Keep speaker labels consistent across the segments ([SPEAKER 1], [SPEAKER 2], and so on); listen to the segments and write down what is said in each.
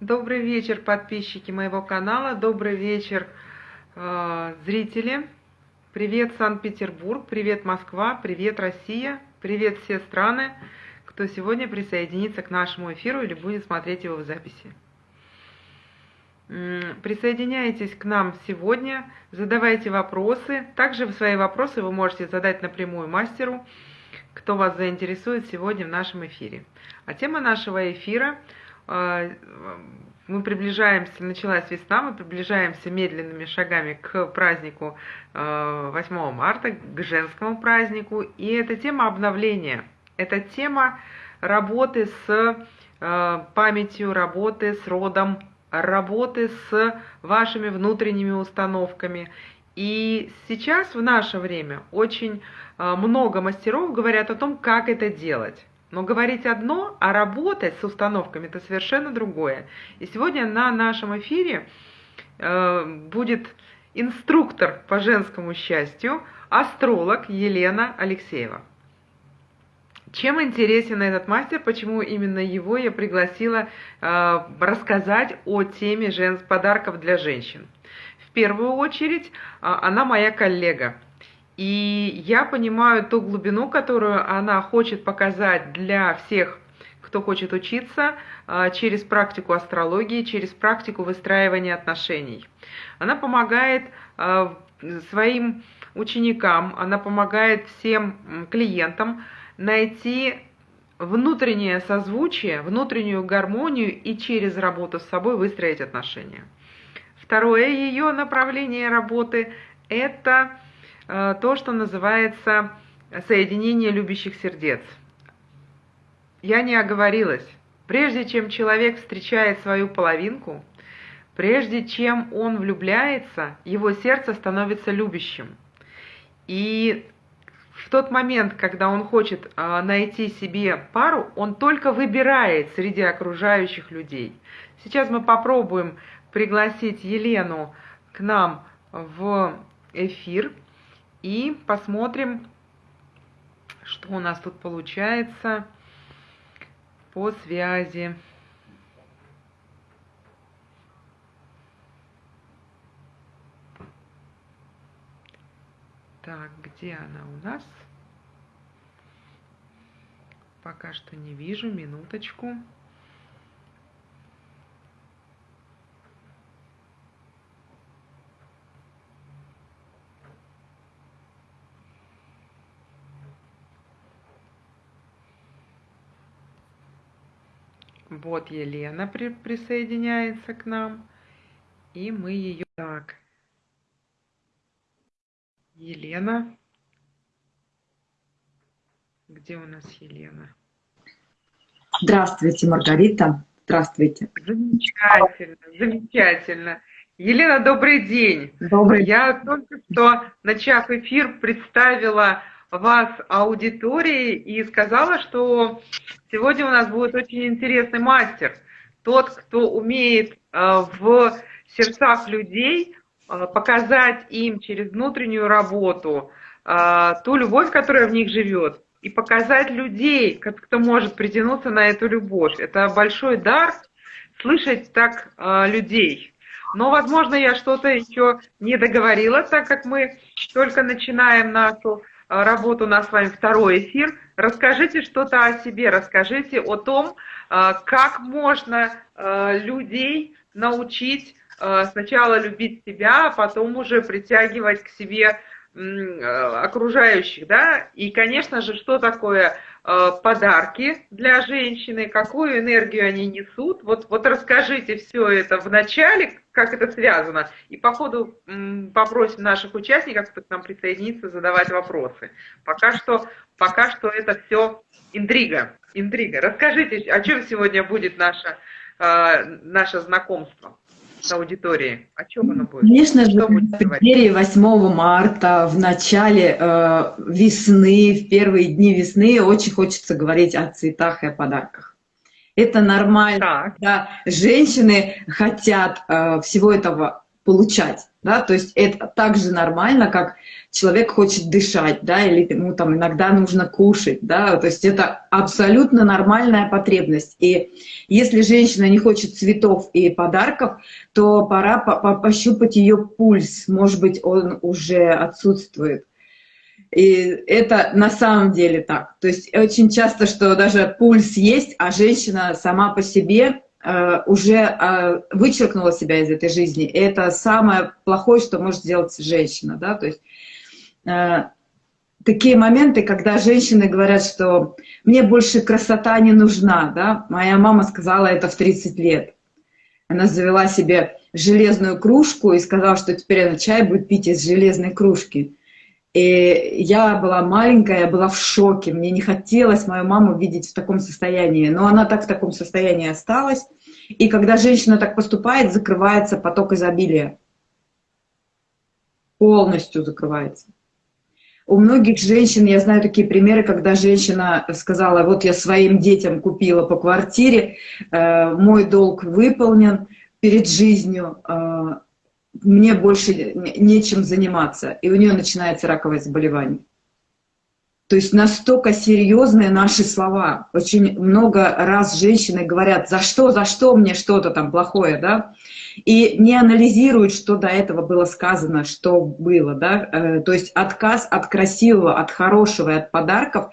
[SPEAKER 1] Добрый вечер, подписчики моего канала, добрый вечер, э, зрители. Привет, Санкт-Петербург, привет, Москва, привет, Россия, привет все страны, кто сегодня присоединится к нашему эфиру или будет смотреть его в записи. Присоединяйтесь к нам сегодня, задавайте вопросы. Также свои вопросы вы можете задать напрямую мастеру, кто вас заинтересует сегодня в нашем эфире. А тема нашего эфира – мы приближаемся, началась весна, мы приближаемся медленными шагами к празднику 8 а, марта, к женскому празднику. И это тема обновления, это тема работы с а, памятью, работы с родом, работы с вашими внутренними установками. И сейчас, в наше время, очень много мастеров говорят о том, как это делать. Но говорить одно, а работать с установками – это совершенно другое. И сегодня на нашем эфире э, будет инструктор по женскому счастью, астролог Елена Алексеева. Чем интересен этот мастер, почему именно его я пригласила э, рассказать о теме жен... подарков для женщин? В первую очередь, э, она моя коллега – и я понимаю ту глубину, которую она хочет показать для всех, кто хочет учиться а, через практику астрологии, через практику выстраивания отношений. Она помогает а, своим ученикам, она помогает всем клиентам найти внутреннее созвучие, внутреннюю гармонию и через работу с собой выстроить отношения. Второе ее направление работы – это то, что называется соединение любящих сердец. Я не оговорилась. Прежде чем человек встречает свою половинку, прежде чем он влюбляется, его сердце становится любящим. И в тот момент, когда он хочет э, найти себе пару, он только выбирает среди окружающих людей. Сейчас мы попробуем пригласить Елену к нам в эфир и посмотрим, что у нас тут получается по связи. Так, где она у нас? Пока что не вижу, минуточку. Вот Елена при присоединяется к нам. И мы ее... Так. Елена. Где у нас Елена?
[SPEAKER 2] Здравствуйте, Маргарита. Здравствуйте.
[SPEAKER 1] Замечательно, замечательно. Елена, добрый день.
[SPEAKER 2] Добрый.
[SPEAKER 1] Я только что, начав эфир, представила вас аудитории и сказала, что сегодня у нас будет очень интересный мастер. Тот, кто умеет э, в сердцах людей э, показать им через внутреннюю работу э, ту любовь, которая в них живет, и показать людей, кто может притянуться на эту любовь. Это большой дар слышать так людей. Но, возможно, я что-то еще не договорила, так как мы только начинаем нашу работу у нас с вами второй эфир. Расскажите что-то о себе, расскажите о том, э, как можно э, людей научить сначала любить себя, а потом уже притягивать к себе окружающих, да, и, конечно же, что такое подарки для женщины, какую энергию они несут. Вот, вот расскажите все это в начале, как это связано. И по ходу попросим наших участников, к нам присоединится, задавать вопросы. Пока что, пока что это все интрига. интрига. Расскажите, о чем сегодня будет наше, э, наше знакомство с аудиторией? О чем оно будет?
[SPEAKER 2] Конечно же, в преддверии 8 марта, в начале э, весны, в первые дни весны очень хочется говорить о цветах и о подарках. Это нормально,
[SPEAKER 1] так.
[SPEAKER 2] да, женщины хотят э, всего этого получать, да, то есть это так же нормально, как человек хочет дышать, да, или ему там иногда нужно кушать, да, то есть это абсолютно нормальная потребность. И если женщина не хочет цветов и подарков, то пора по -по пощупать ее пульс, может быть, он уже отсутствует. И это на самом деле так. То есть очень часто, что даже пульс есть, а женщина сама по себе э, уже э, вычеркнула себя из этой жизни. И это самое плохое, что может сделать женщина. Да? То есть э, такие моменты, когда женщины говорят, что мне больше красота не нужна. Да? Моя мама сказала это в 30 лет. Она завела себе железную кружку и сказала, что теперь она чай будет пить из железной кружки. И я была маленькая, я была в шоке. Мне не хотелось мою маму видеть в таком состоянии. Но она так в таком состоянии осталась. И когда женщина так поступает, закрывается поток изобилия. Полностью закрывается. У многих женщин, я знаю такие примеры, когда женщина сказала, вот я своим детям купила по квартире, э, мой долг выполнен перед жизнью, э, мне больше нечем заниматься, и у нее начинается раковое заболевание. То есть настолько серьезные наши слова. Очень много раз женщины говорят, за что, за что мне что-то там плохое, да? и не анализируют, что до этого было сказано, что было. Да? Э, то есть отказ от красивого, от хорошего и от подарков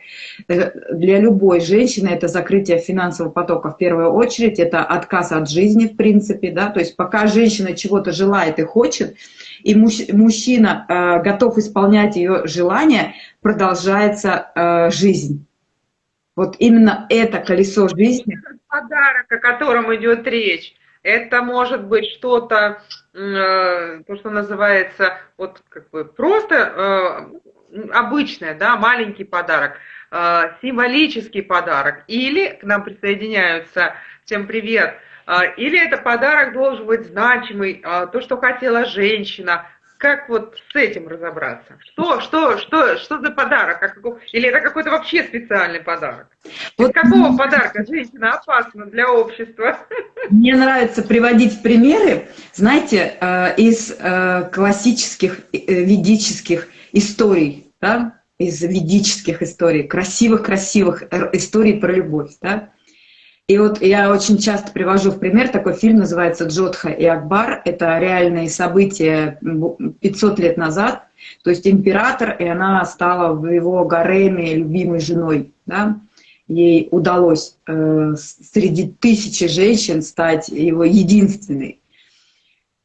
[SPEAKER 2] э, для любой женщины это закрытие финансового потока в первую очередь, это отказ от жизни в принципе. Да? То есть пока женщина чего-то желает и хочет, и мужчина э, готов исполнять ее желания, продолжается жизнь. Вот именно это колесо жизни.
[SPEAKER 1] Подарок, о котором идет речь это может быть что-то, э, то, что называется, вот как бы просто э, обычное, да, маленький подарок, э, символический подарок, или к нам присоединяются, всем привет, или это подарок должен быть значимый, то, что хотела женщина, как вот с этим разобраться? Что, что, что, что за подарок? Или это какой-то вообще специальный подарок? Вот. Из какого подарка женщина опасна для общества?
[SPEAKER 2] Мне нравится приводить примеры, знаете, э, из э, классических э, ведических историй, да? из ведических историй, красивых-красивых историй про любовь. Да? И вот я очень часто привожу в пример такой фильм, называется «Джодха и Акбар». Это реальные события 500 лет назад. То есть император, и она стала в его гареме любимой женой. Да? Ей удалось э, среди тысячи женщин стать его единственной.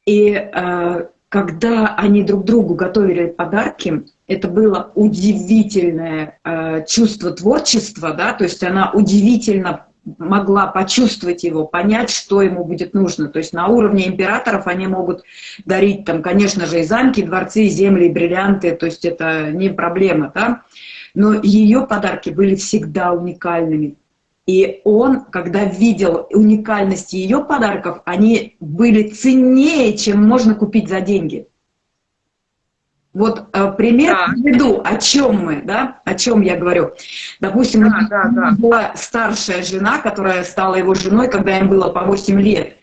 [SPEAKER 2] И э, когда они друг другу готовили подарки, это было удивительное э, чувство творчества, да, то есть она удивительно могла почувствовать его, понять, что ему будет нужно. То есть на уровне императоров они могут дарить, там, конечно же, и замки, и дворцы, и земли, и бриллианты, то есть это не проблема, да? Но ее подарки были всегда уникальными. И он, когда видел уникальность ее подарков, они были ценнее, чем можно купить за деньги. Вот э, пример да. приведу, о чем мы, да, о чем я говорю. Допустим, да, да, да. была старшая жена, которая стала его женой, когда им было по 8 лет.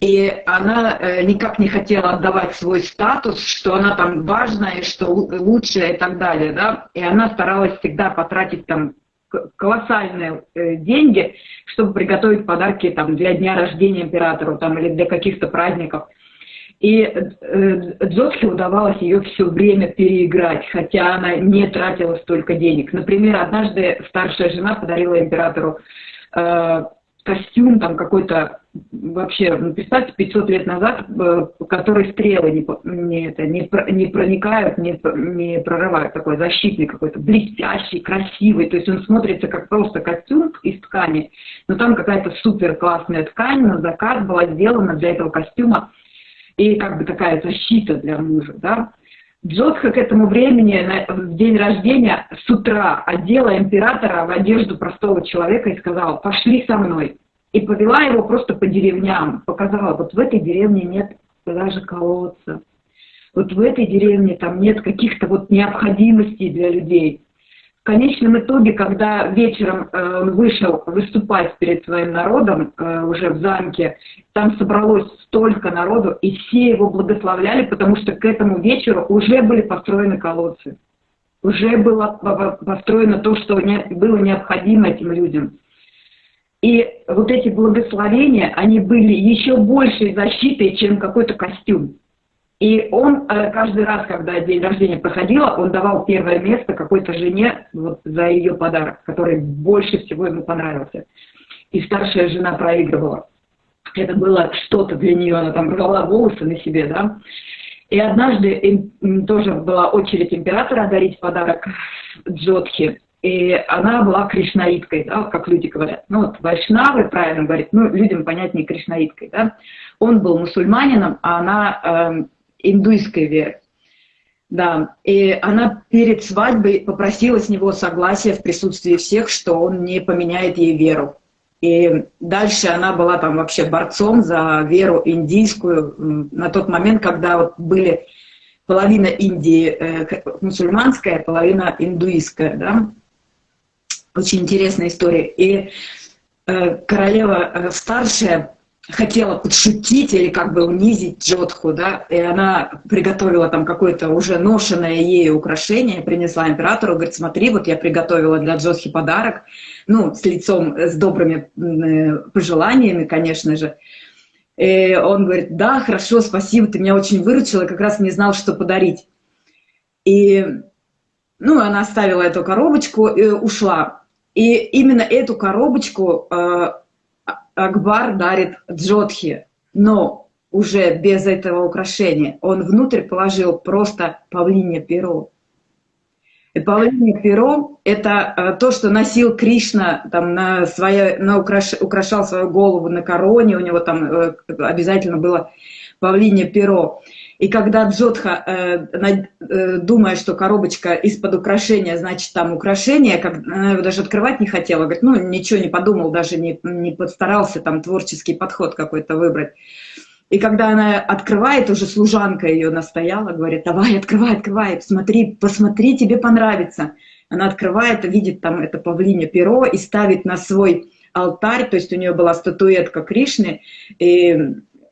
[SPEAKER 2] И она э, никак не хотела отдавать свой статус, что она там важная, что лучшая и так далее, да. И она старалась всегда потратить там колоссальные э, деньги, чтобы приготовить подарки там, для дня рождения императору там, или для каких-то праздников. И э, Джоске удавалось ее все время переиграть, хотя она не тратила столько денег. Например, однажды старшая жена подарила императору э, костюм там какой-то, вообще, ну, представьте, 500 лет назад, э, который стрелы не, не, это, не, не проникают, не, не прорывают, такой защитный какой-то, блестящий, красивый, то есть он смотрится как просто костюм из ткани, но там какая-то супер классная ткань на заказ была сделана для этого костюма, и как бы такая защита для мужа, да. Джотха к этому времени, в день рождения, с утра одела императора в одежду простого человека и сказала, пошли со мной. И повела его просто по деревням, показала, вот в этой деревне нет даже колодца, вот в этой деревне там нет каких-то вот необходимостей для людей. В конечном итоге, когда вечером э, он вышел выступать перед своим народом э, уже в замке, там собралось столько народу, и все его благословляли, потому что к этому вечеру уже были построены колодцы. Уже было построено то, что было необходимо этим людям. И вот эти благословения, они были еще большей защитой, чем какой-то костюм. И он э, каждый раз, когда день рождения проходило, он давал первое место какой-то жене вот, за ее подарок, который больше всего ему понравился. И старшая жена проигрывала. Это было что-то для нее, она там рвала волосы на себе, да. И однажды им, тоже была очередь императора дарить подарок Джодхи. И она была кришнаиткой, да, как люди говорят. Ну вот вайшнавы, правильно говорит, ну людям понятнее кришнаиткой, да. Он был мусульманином, а она э, индуйской веры. Да, и она перед свадьбой попросила с него согласия в присутствии всех, что он не поменяет ей веру. И дальше она была там вообще борцом за веру индийскую на тот момент, когда вот были половина Индии э, мусульманская, половина индуистская, да. Очень интересная история. И э, королева э, старшая хотела подшутить или как бы унизить Джотху, да, и она приготовила там какое-то уже ношенное ей украшение, принесла императору, говорит, смотри, вот я приготовила для Джотхи подарок, ну, с лицом, с добрыми э, пожеланиями, конечно же. И он говорит, да, хорошо, спасибо, ты меня очень выручила, как раз не знал, что подарить. И, ну, она оставила эту коробочку и ушла. И именно эту коробочку э, Акбар дарит Джодхи, но уже без этого украшения. Он внутрь положил просто павлинье перо. И павлинье перо – это э, то, что носил Кришна, там, на свое, на украш, украшал свою голову на короне, у него там э, обязательно было павлинье перо. И когда Джодха, э, э, думая, что коробочка из-под украшения, значит, там украшение, как, она его даже открывать не хотела, говорит, ну, ничего не подумал, даже не, не постарался там творческий подход какой-то выбрать. И когда она открывает, уже служанка ее настояла, говорит, давай, открывай, открывай, посмотри, посмотри, тебе понравится. Она открывает, видит там это павлинье перо и ставит на свой алтарь, то есть у нее была статуэтка Кришны, и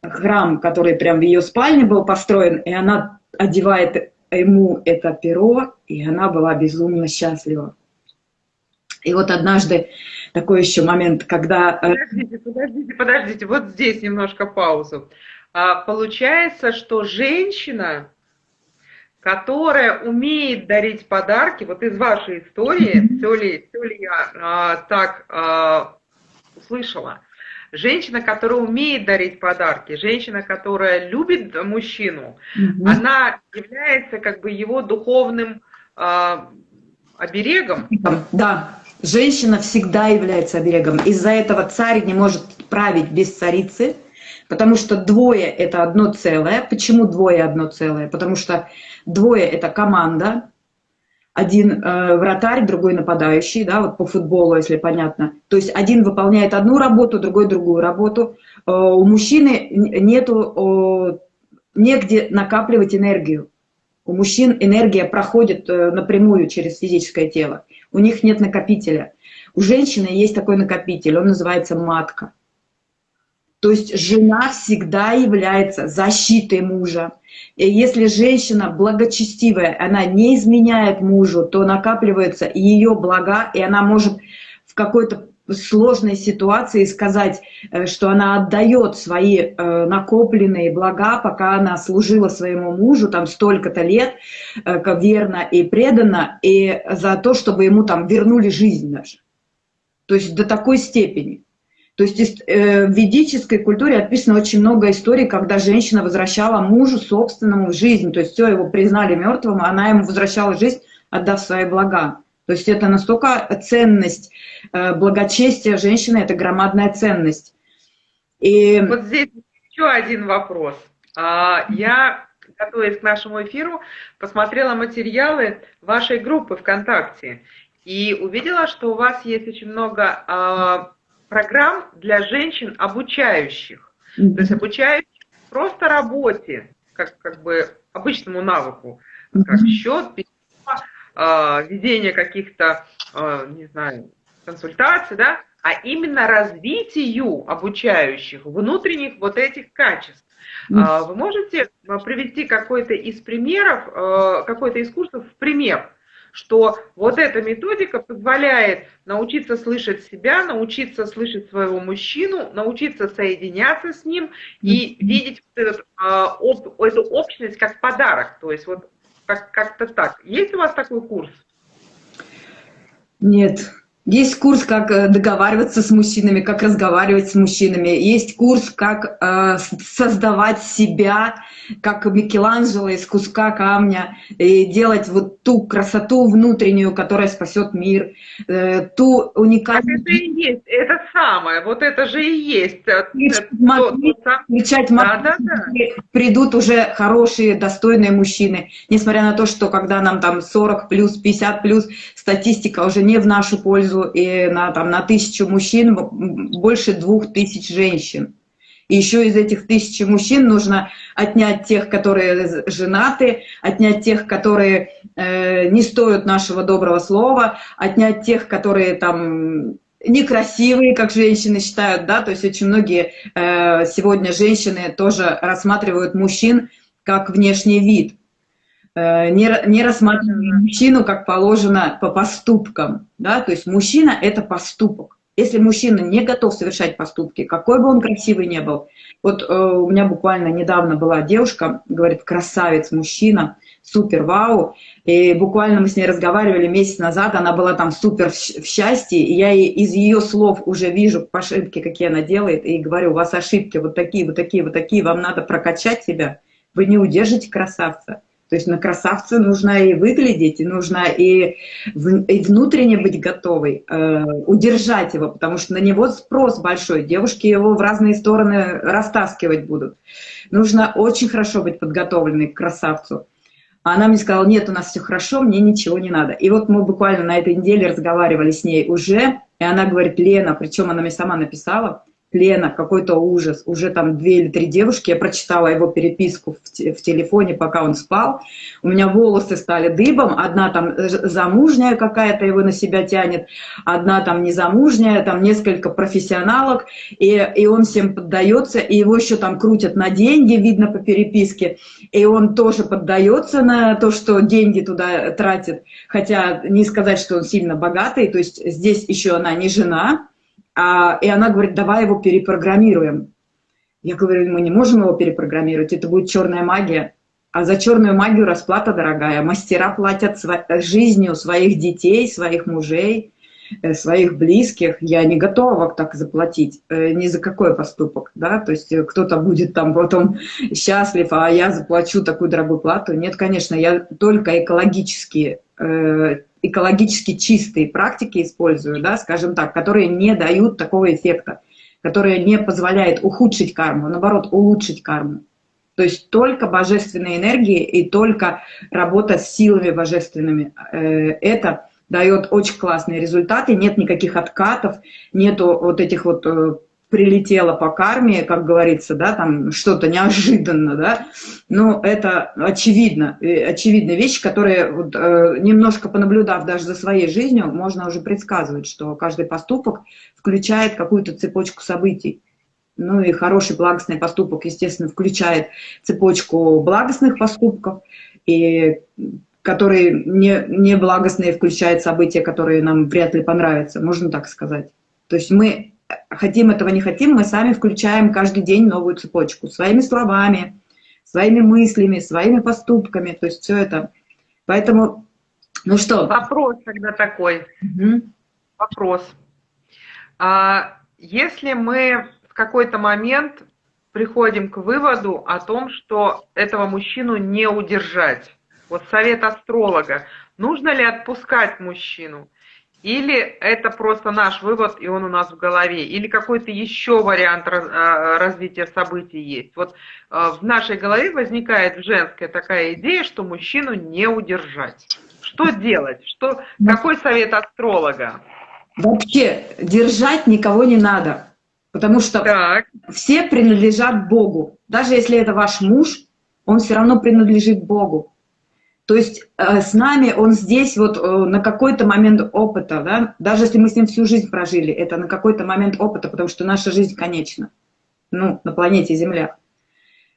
[SPEAKER 2] храм, который прям в ее спальне был построен, и она одевает ему это перо, и она была безумно счастлива. И вот однажды такой еще момент, когда...
[SPEAKER 1] Э, подождите, подождите, подождите, вот здесь немножко паузу. А, получается, что женщина, которая умеет дарить подарки, вот из вашей истории, все ли, все ли я а, так а, услышала, Женщина, которая умеет дарить подарки, женщина, которая любит мужчину, угу. она является как бы его духовным э, оберегом.
[SPEAKER 2] Да, женщина всегда является оберегом. Из-за этого царь не может править без царицы, потому что двое – это одно целое. Почему двое – одно целое? Потому что двое – это команда, один э, вратарь, другой нападающий, да, вот по футболу, если понятно. То есть один выполняет одну работу, другой другую работу. Э, у мужчины нету э, негде накапливать энергию. У мужчин энергия проходит э, напрямую через физическое тело. У них нет накопителя. У женщины есть такой накопитель, он называется матка. То есть жена всегда является защитой мужа, и если женщина благочестивая, она не изменяет мужу, то накапливаются ее блага, и она может в какой-то сложной ситуации сказать, э, что она отдает свои э, накопленные блага, пока она служила своему мужу там столько-то лет, э, верно и преданно, и за то, чтобы ему там вернули жизнь даже. То есть до такой степени. То есть э, в ведической культуре описано очень много историй, когда женщина возвращала мужу собственному жизнь. То есть все, его признали мертвым, она ему возвращала жизнь, отдав свои блага. То есть это настолько ценность, э, благочестие женщины, это громадная ценность.
[SPEAKER 1] И... Вот здесь еще один вопрос. А, я, готовясь к нашему эфиру, посмотрела материалы вашей группы ВКонтакте и увидела, что у вас есть очень много а, программ для женщин обучающих. Mm-hmm. То есть обучающих просто работе, как, как бы обычному навыку, как счет, письмо, э, ведения каких-то, э, не знаю, консультаций, да, а именно развитию обучающих внутренних вот этих качеств. Mm. Вы можете привести какой-то из примеров, какой-то из курсов в пример, что вот эта методика позволяет научиться слышать себя, научиться слышать своего мужчину, научиться соединяться с ним и видеть этот, об, эту общность как подарок. То есть вот как- как-то так. Есть у вас такой курс?
[SPEAKER 2] Нет, есть курс, как э, договариваться с мужчинами, как разговаривать с мужчинами. Есть курс, как э, создавать себя, как Микеланджело из куска камня, и делать вот ту красоту внутреннюю, которая спасет мир, э, ту уникальную...
[SPEAKER 1] Так это и есть, это самое, вот это же и есть.
[SPEAKER 2] Включать да, да, да. придут уже хорошие, достойные мужчины. Несмотря на то, что когда нам там 40 плюс, 50 плюс, статистика уже не в нашу пользу, и на, там, на тысячу мужчин больше двух тысяч женщин. И еще из этих тысячи мужчин нужно отнять тех, которые женаты, отнять тех, которые э, не стоят нашего доброго слова, отнять тех, которые там некрасивые, как женщины считают, да, то есть очень многие э, сегодня женщины тоже рассматривают мужчин как внешний вид, э, не, не рассматривают мужчину как положено по поступкам. Да? То есть мужчина – это поступок. Если мужчина не готов совершать поступки, какой бы он красивый ни был. Вот э, у меня буквально недавно была девушка, говорит, красавец мужчина, супер, вау. И буквально мы с ней разговаривали месяц назад, она была там супер в счастье, и я из ее слов уже вижу ошибки, какие она делает, и говорю, у вас ошибки вот такие, вот такие, вот такие, вам надо прокачать себя, вы не удержите красавца. То есть на красавца нужно и выглядеть, и нужно и, и внутренне быть готовой, э, удержать его, потому что на него спрос большой, девушки его в разные стороны растаскивать будут. Нужно очень хорошо быть подготовленной к красавцу. А она мне сказала, нет, у нас все хорошо, мне ничего не надо. И вот мы буквально на этой неделе разговаривали с ней уже, и она говорит, Лена, причем она мне сама написала, Лена, какой-то ужас. Уже там две или три девушки, я прочитала его переписку в, телефоне, пока он спал. У меня волосы стали дыбом. Одна там замужняя какая-то его на себя тянет, одна там незамужняя, там несколько профессионалок. И, и он всем поддается, и его еще там крутят на деньги, видно по переписке. И он тоже поддается на то, что деньги туда тратит. Хотя не сказать, что он сильно богатый. То есть здесь еще она не жена, а, и она говорит, давай его перепрограммируем. Я говорю, мы не можем его перепрограммировать, это будет черная магия. А за черную магию расплата дорогая. Мастера платят жизнью своих детей, своих мужей, э, своих близких. Я не готова так заплатить э, ни за какой поступок. Да? То есть э, кто-то будет там потом счастлив, а я заплачу такую дорогую плату. Нет, конечно, я только экологически экологически чистые практики использую, да, скажем так, которые не дают такого эффекта, которые не позволяют ухудшить карму, наоборот, улучшить карму. То есть только божественные энергии и только работа с силами божественными. Э, это дает очень классные результаты, нет никаких откатов, нету вот этих вот э, прилетело по карме, как говорится, да, там что-то неожиданно, да, но это очевидно, очевидная вещь, которая вот, э, немножко понаблюдав даже за своей жизнью, можно уже предсказывать, что каждый поступок включает какую-то цепочку событий. Ну и хороший благостный поступок, естественно, включает цепочку благостных поступков, и которые не, не благостные включают события, которые нам вряд ли понравятся, можно так сказать. То есть мы хотим этого не хотим, мы сами включаем каждый день новую цепочку своими словами, своими мыслями, своими поступками, то есть все это. Поэтому, ну что?
[SPEAKER 1] Вопрос тогда такой. Угу. Вопрос. А если мы в какой-то момент приходим к выводу о том, что этого мужчину не удержать, вот совет астролога, нужно ли отпускать мужчину? Или это просто наш вывод, и он у нас в голове, или какой-то еще вариант а, развития событий есть. Вот а, в нашей голове возникает женская такая идея, что мужчину не удержать. Что делать? Что, какой совет астролога?
[SPEAKER 2] Вообще, держать никого не надо, потому что так. все принадлежат Богу. Даже если это ваш муж, он все равно принадлежит Богу. То есть э, с нами он здесь вот э, на какой-то момент опыта, да, даже если мы с ним всю жизнь прожили, это на какой-то момент опыта, потому что наша жизнь конечна, ну, на планете Земля.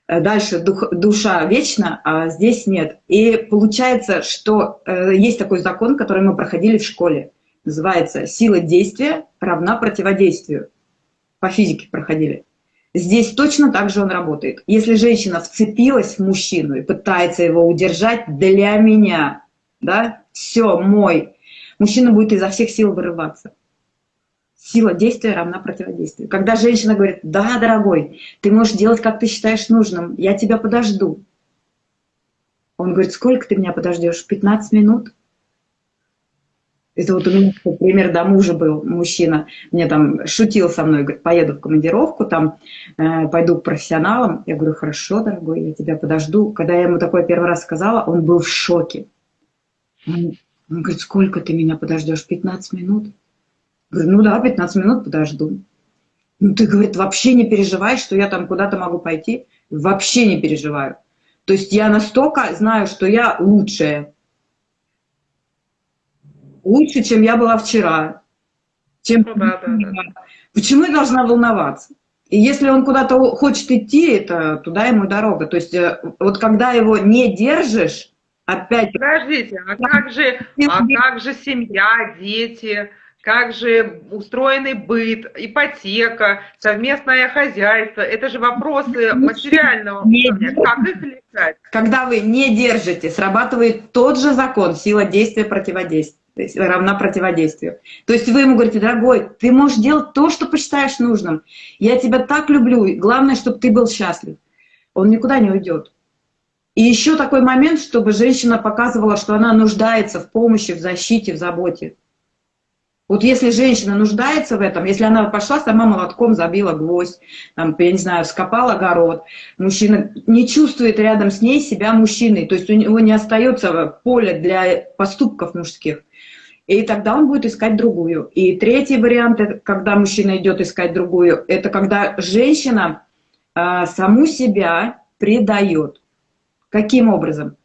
[SPEAKER 2] Э, дальше дух, душа вечна, а здесь нет. И получается, что есть такой закон, который мы проходили в школе. Называется «Сила действия равна противодействию». По физике проходили. Здесь точно так же он работает. Если женщина вцепилась в мужчину и пытается его удержать для меня, да, все, мой, мужчина будет изо всех сил вырываться. Сила действия равна противодействию. Когда женщина говорит, да, дорогой, ты можешь делать, как ты считаешь нужным, я тебя подожду. Он говорит, сколько ты меня подождешь? 15 минут? Это вот у меня пример до мужа был, мужчина, мне там шутил со мной, говорит, поеду в командировку, там э, пойду к профессионалам. Я говорю, хорошо, дорогой, я тебя подожду. Когда я ему такое первый раз сказала, он был в шоке. Он, он говорит, сколько ты меня подождешь? 15 минут? Я говорю, ну да, 15 минут подожду. Ну ты, говорит, вообще не переживай, что я там куда-то могу пойти. Вообще не переживаю. То есть я настолько знаю, что я лучшая лучше, чем я была вчера. Чем... Ну, да, да, да. Почему я должна волноваться? И если он куда-то хочет идти, это туда ему дорога. То есть э, вот когда его не держишь, опять...
[SPEAKER 1] Подождите, а как же, а как же семья, дети, как же устроенный быт, ипотека, совместное хозяйство? Это же вопросы материального уровня. Как их решать?
[SPEAKER 2] Когда вы не держите, срабатывает тот же закон, сила действия, противодействия то есть равна противодействию. То есть вы ему говорите, дорогой, ты можешь делать то, что посчитаешь нужным. Я тебя так люблю, главное, чтобы ты был счастлив. Он никуда не уйдет. И еще такой момент, чтобы женщина показывала, что она нуждается в помощи, в защите, в заботе. Вот если женщина нуждается в этом, если она пошла сама молотком, забила гвоздь, там, я не знаю, скопал огород, мужчина не чувствует рядом с ней себя мужчиной, то есть у него не остается поля для поступков мужских, и тогда он будет искать другую. И третий вариант, когда мужчина идет искать другую, это когда женщина а, саму себя предает. Каким образом?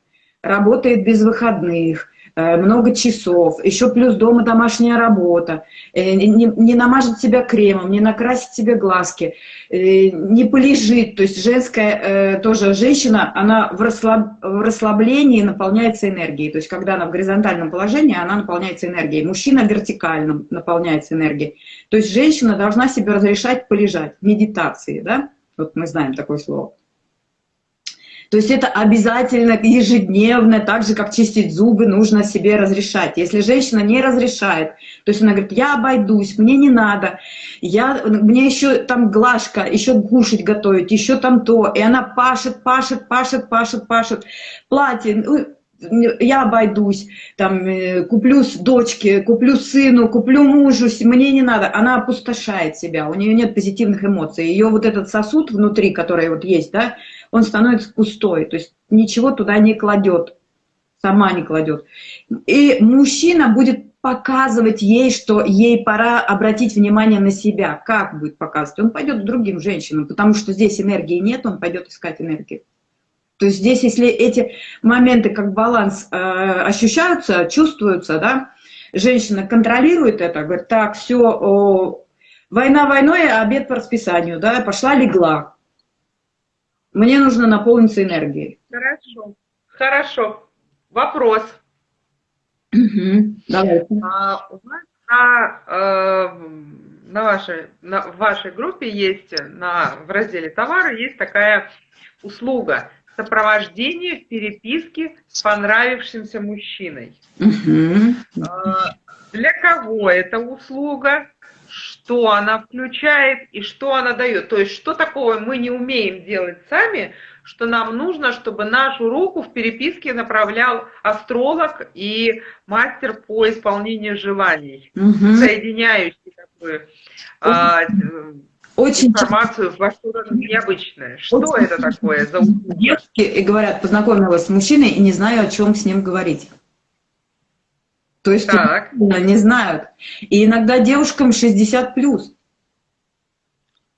[SPEAKER 2] Работает без выходных, Э, много часов, еще плюс дома домашняя работа, э, не, намажет себя кремом, не накрасит себе глазки, э, не полежит. То есть женская тоже женщина, она в, расслаб, в расслаблении наполняется энергией. То есть когда она в горизонтальном положении, она наполняется энергией. Мужчина в вертикальном наполняется энергией. То есть женщина должна себе разрешать полежать, медитации, да? Вот мы знаем такое слово. То есть это обязательно ежедневно, так же, как чистить зубы, нужно себе разрешать. Если женщина не разрешает, то есть она говорит, я обойдусь, мне не надо, я, мне еще там глажка, еще кушать готовить, еще там то, и она пашет, пашет, пашет, пашет, пашет, платье, ну, я обойдусь, там, э, куплю дочке, куплю сыну, куплю мужу, мне не надо. Она опустошает себя, у нее нет позитивных эмоций. Ее вот этот сосуд внутри, который вот есть, да, он становится пустой, то есть ничего туда не кладет, сама не кладет. И мужчина будет показывать ей, что ей пора обратить внимание на себя. Как будет показывать? Он пойдет к другим женщинам, потому что здесь энергии нет, он пойдет искать энергию. То есть здесь, если эти моменты как баланс э, ощущаются, чувствуются, да, женщина контролирует это, говорит, так, все, война войной, а обед по расписанию, да, пошла, легла. Мне нужно наполниться энергией.
[SPEAKER 1] Хорошо. Хорошо. Вопрос.
[SPEAKER 2] Угу. Давайте.
[SPEAKER 1] А, у вас на, э, на, вашей, на в вашей группе есть, на, в разделе товары есть такая услуга сопровождение в переписке с понравившимся мужчиной.
[SPEAKER 2] Угу.
[SPEAKER 1] Для кого эта услуга? Что она включает и что она дает. То есть, что такого мы не умеем делать сами, что нам нужно, чтобы нашу руку в переписке направлял астролог и мастер по исполнению желаний, угу. соединяющий бы, а, очень информацию во что-то необычное. Что очень это такое за
[SPEAKER 2] Девушки и говорят, познакомилась с мужчиной и не знаю, о чем с ним говорить. То есть так. не знают. И иногда девушкам 60 плюс.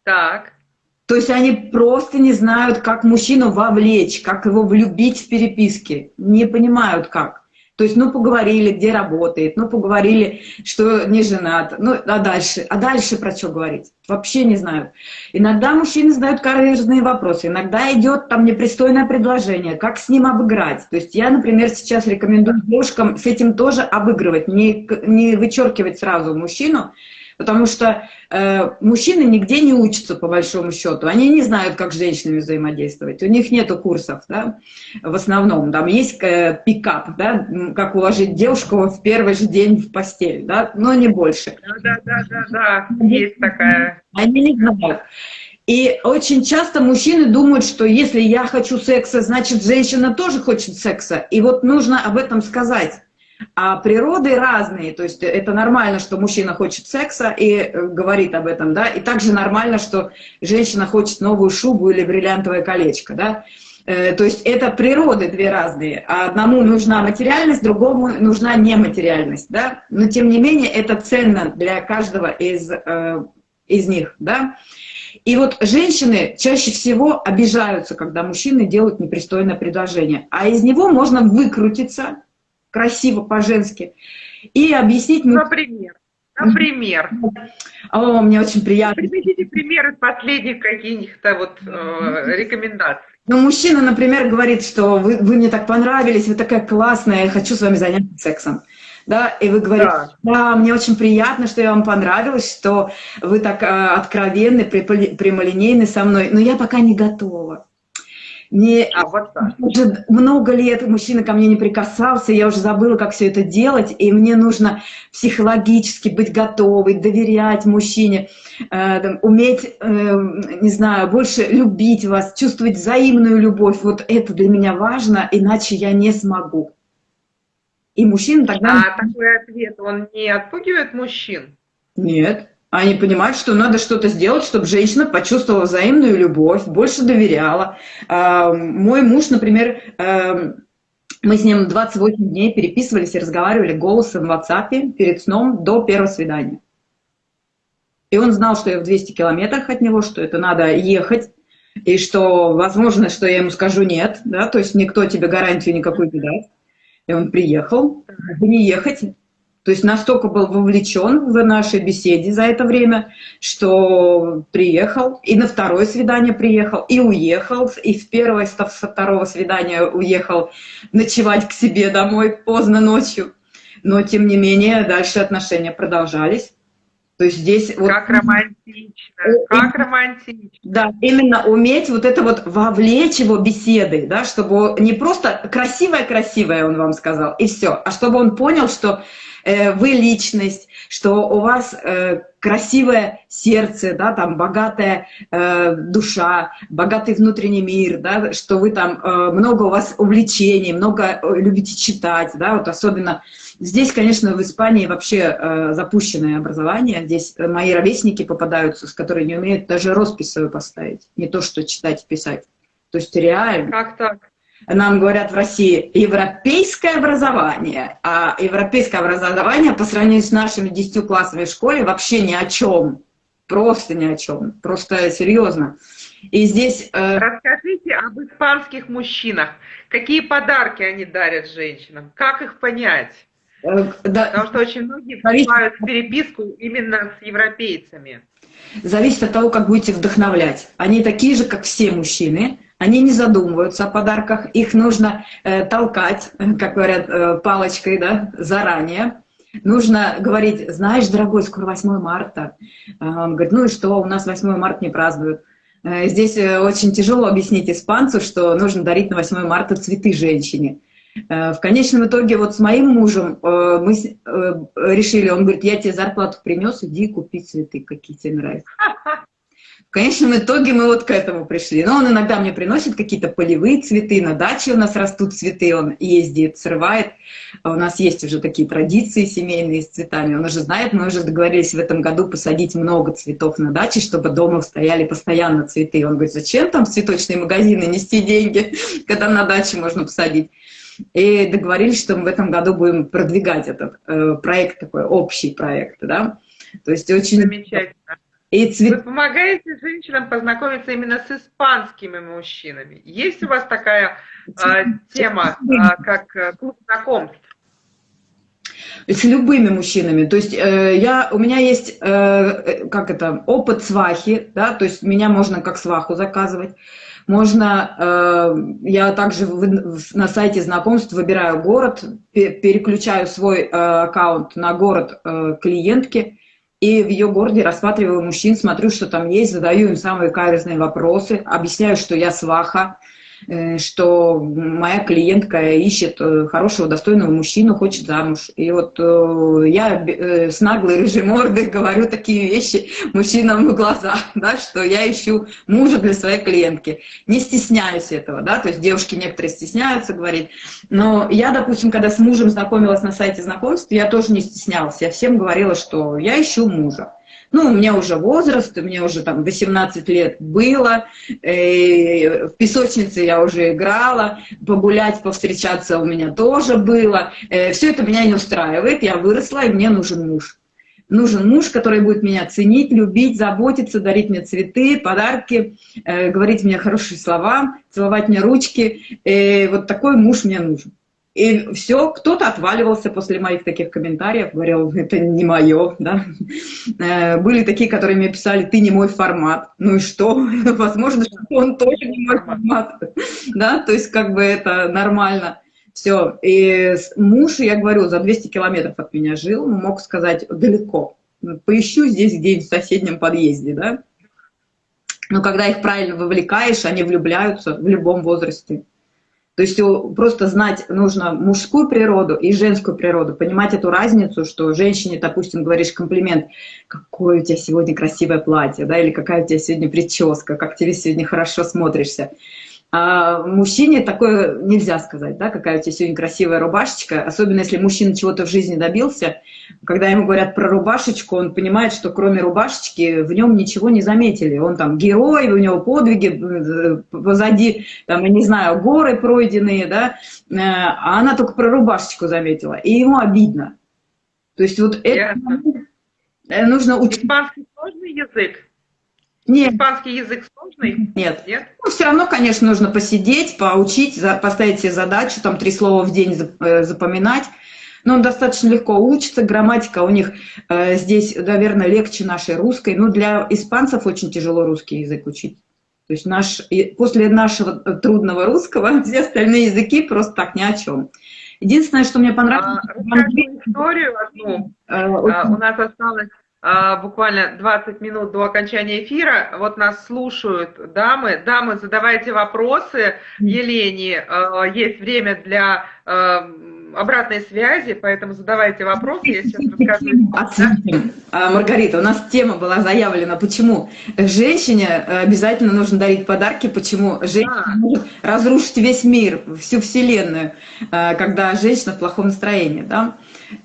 [SPEAKER 1] Так.
[SPEAKER 2] То есть они просто не знают, как мужчину вовлечь, как его влюбить в переписке. Не понимают как. То есть, ну, поговорили, где работает, ну, поговорили, что не женат, ну, а дальше? А дальше про что говорить? Вообще не знают. Иногда мужчины задают каверзные вопросы, иногда идет там непристойное предложение, как с ним обыграть. То есть я, например, сейчас рекомендую девушкам с этим тоже обыгрывать, не, не вычеркивать сразу мужчину, Потому что э, мужчины нигде не учатся, по большому счету. Они не знают, как с женщинами взаимодействовать. У них нету курсов, да, в основном. Там есть э, пикап, да, как уложить девушку в первый же день в постель, да, но не больше.
[SPEAKER 1] Да, да, да, да, да. есть такая.
[SPEAKER 2] Они не знают. И очень часто мужчины думают, что если я хочу секса, значит, женщина тоже хочет секса. И вот нужно об этом сказать. А природы разные, то есть это нормально, что мужчина хочет секса и э, говорит об этом, да, и также нормально, что женщина хочет новую шубу или бриллиантовое колечко, да. Э, то есть это природы две разные. А одному нужна материальность, другому нужна нематериальность, да. Но тем не менее это ценно для каждого из, э, из них, да. И вот женщины чаще всего обижаются, когда мужчины делают непристойное предложение. А из него можно выкрутиться, красиво по-женски, и объяснить...
[SPEAKER 1] Например? Например?
[SPEAKER 2] О, мне очень приятно.
[SPEAKER 1] Приведите примеры последних каких-то вот э, рекомендаций.
[SPEAKER 2] Ну, мужчина, например, говорит, что вы, вы мне так понравились, вы такая классная, я хочу с вами заняться сексом. Да, и вы говорите, да. да, мне очень приятно, что я вам понравилась, что вы так э, откровенны, прямолинейны со мной, но я пока не готова. Не, а вот так. Уже много лет мужчина ко мне не прикасался, я уже забыла, как все это делать, и мне нужно психологически быть готовой, доверять мужчине, э, там, уметь, э, не знаю, больше любить вас, чувствовать взаимную любовь. Вот это для меня важно, иначе я не смогу.
[SPEAKER 1] И мужчина тогда... А такой ответ, он не отпугивает мужчин?
[SPEAKER 2] Нет. Они понимают, что надо что-то сделать, чтобы женщина почувствовала взаимную любовь, больше доверяла. А, мой муж, например, э, мы с ним 28 дней переписывались и разговаривали голосом в WhatsApp перед сном до первого свидания. И он знал, что я в 200 километрах от него, что это надо ехать, и что возможно, что я ему скажу нет, да, то есть никто тебе гарантию никакой не даст. И он приехал, не ехать, то есть настолько был вовлечен в нашей беседе за это время, что приехал, и на второе свидание приехал, и уехал, и в первое, со второго свидания уехал ночевать к себе домой поздно ночью. Но, тем не менее, дальше отношения продолжались.
[SPEAKER 1] То есть здесь... Как вот, романтично, как романтично.
[SPEAKER 2] Да, именно уметь вот это вот вовлечь его беседы, да, чтобы не просто красивое-красивое он вам сказал, и все, а чтобы он понял, что Э, вы личность, что у вас э, красивое сердце, да, там богатая э, душа, богатый внутренний мир, да, что вы там много у вас увлечений, много любите читать, да, вот особенно здесь, конечно, в Испании вообще запущенное образование, здесь мои ровесники попадаются, с которыми не умеют даже роспись свою поставить, не то что читать и писать. То есть реально.
[SPEAKER 1] Как так?
[SPEAKER 2] нам говорят в России европейское образование, а европейское образование по сравнению с нашими 10 классами в школе вообще ни о чем, просто ни о чем, просто серьезно. И здесь...
[SPEAKER 1] Э... Расскажите об испанских мужчинах. Какие подарки они дарят женщинам? Как их понять? Э, да, Потому что очень многие в переписку именно с европейцами.
[SPEAKER 2] Зависит от того, как будете вдохновлять. Они такие же, как все мужчины, они не задумываются о подарках, их нужно э, толкать, как говорят, э, палочкой, да, заранее. Нужно говорить, знаешь, дорогой, скоро 8 марта. А он говорит, ну и что, у нас 8 марта не празднуют. Э, здесь э, очень тяжело объяснить испанцу, что нужно дарить на 8 марта цветы женщине. Э, в конечном итоге вот с моим мужем мы решили, он говорит, я тебе зарплату принес, иди купи цветы, какие тебе нравятся. В конечном итоге мы вот к этому пришли. Но он иногда мне приносит какие-то полевые цветы, на даче у нас растут цветы, он ездит, срывает. А у нас есть уже такие традиции семейные с цветами. Он уже знает, мы уже договорились в этом году посадить много цветов на даче, чтобы дома стояли постоянно цветы. Он говорит, зачем там в цветочные магазины нести деньги, когда на даче можно посадить. И договорились, что мы в этом году будем продвигать этот э, проект, такой общий проект, да. То есть очень... Замечательно
[SPEAKER 1] И цвет... Вы помогаете женщинам познакомиться именно с испанскими мужчинами. Есть у вас такая э, тема, э, как клуб знакомств?
[SPEAKER 2] С любыми мужчинами. То есть э, я, у меня есть, э, как это, опыт свахи, да, то есть меня можно как сваху заказывать. Можно, э, я также в, на сайте знакомств выбираю город, переключаю свой э, аккаунт на город э, клиентки, и в ее городе рассматриваю мужчин, смотрю, что там есть, задаю им самые каверзные вопросы, объясняю, что я сваха, Э, что моя клиентка ищет э, хорошего, достойного мужчину, хочет замуж. И вот э, я с наглой рыжей мордой говорю такие вещи мужчинам в глаза, да, что я ищу мужа для своей клиентки. Не стесняюсь этого, да, то есть девушки некоторые стесняются говорить. Но я, допустим, когда с мужем знакомилась на сайте знакомств, я тоже не стеснялась. Я всем говорила, что я ищу мужа. Ну, у меня уже возраст, у меня уже там 18 лет было, э, в песочнице я уже играла, погулять, повстречаться у меня тоже было. Э, все это меня не устраивает, я выросла, и мне нужен муж. Нужен муж, который будет меня ценить, любить, заботиться, дарить мне цветы, подарки, э, говорить мне хорошие слова, целовать мне ручки. Вот такой муж мне нужен. И все, кто-то отваливался после моих таких комментариев, говорил, это не мое, да. Э, были такие, которые мне писали, ты не мой формат. Ну и что? Возможно, что он тоже не мой формат, да, то есть как бы это нормально. Все. И муж, я говорю, за 200 километров от меня жил, мог сказать, далеко. Поищу здесь где-нибудь в соседнем подъезде, да. Но когда их правильно вовлекаешь, они влюбляются в любом возрасте. То есть просто знать нужно мужскую природу и женскую природу, понимать эту разницу, что женщине, допустим, говоришь комплимент, какое у тебя сегодня красивое платье, да, или какая у тебя сегодня прическа, как тебе сегодня хорошо смотришься. А мужчине такое нельзя сказать, да, какая у тебя сегодня красивая рубашечка, особенно если мужчина чего-то в жизни добился, когда ему говорят про рубашечку, он понимает, что кроме рубашечки в нем ничего не заметили. Он там герой, у него подвиги, э, позади, там, я не знаю, горы пройденные, да, э, а она только про рубашечку заметила, и ему обидно. То есть вот это нужно учить.
[SPEAKER 1] Испанский сложный язык? Нет. Испанский язык сложный?
[SPEAKER 2] Нет. Нет? Ну, все равно, конечно, нужно посидеть, поучить, поставить себе задачу, там три слова в день э, запоминать. Но он достаточно легко учится, грамматика у них э, здесь, наверное, легче нашей русской. Но для испанцев очень тяжело русский язык учить. То есть наш, после нашего трудного русского все остальные языки просто так ни о чем. Единственное, что мне понравилось... А,
[SPEAKER 1] историю одну. Э, а, у нас осталось а, буквально 20 минут до окончания эфира. Вот нас слушают дамы. Дамы, задавайте вопросы Елене. А, есть время для а, обратной связи, поэтому задавайте вопросы, я сейчас расскажу.
[SPEAKER 2] Маргарита, у нас тема была заявлена, почему женщине обязательно нужно дарить подарки, почему женщина а. может разрушить весь мир, всю вселенную, когда женщина в плохом настроении. Да?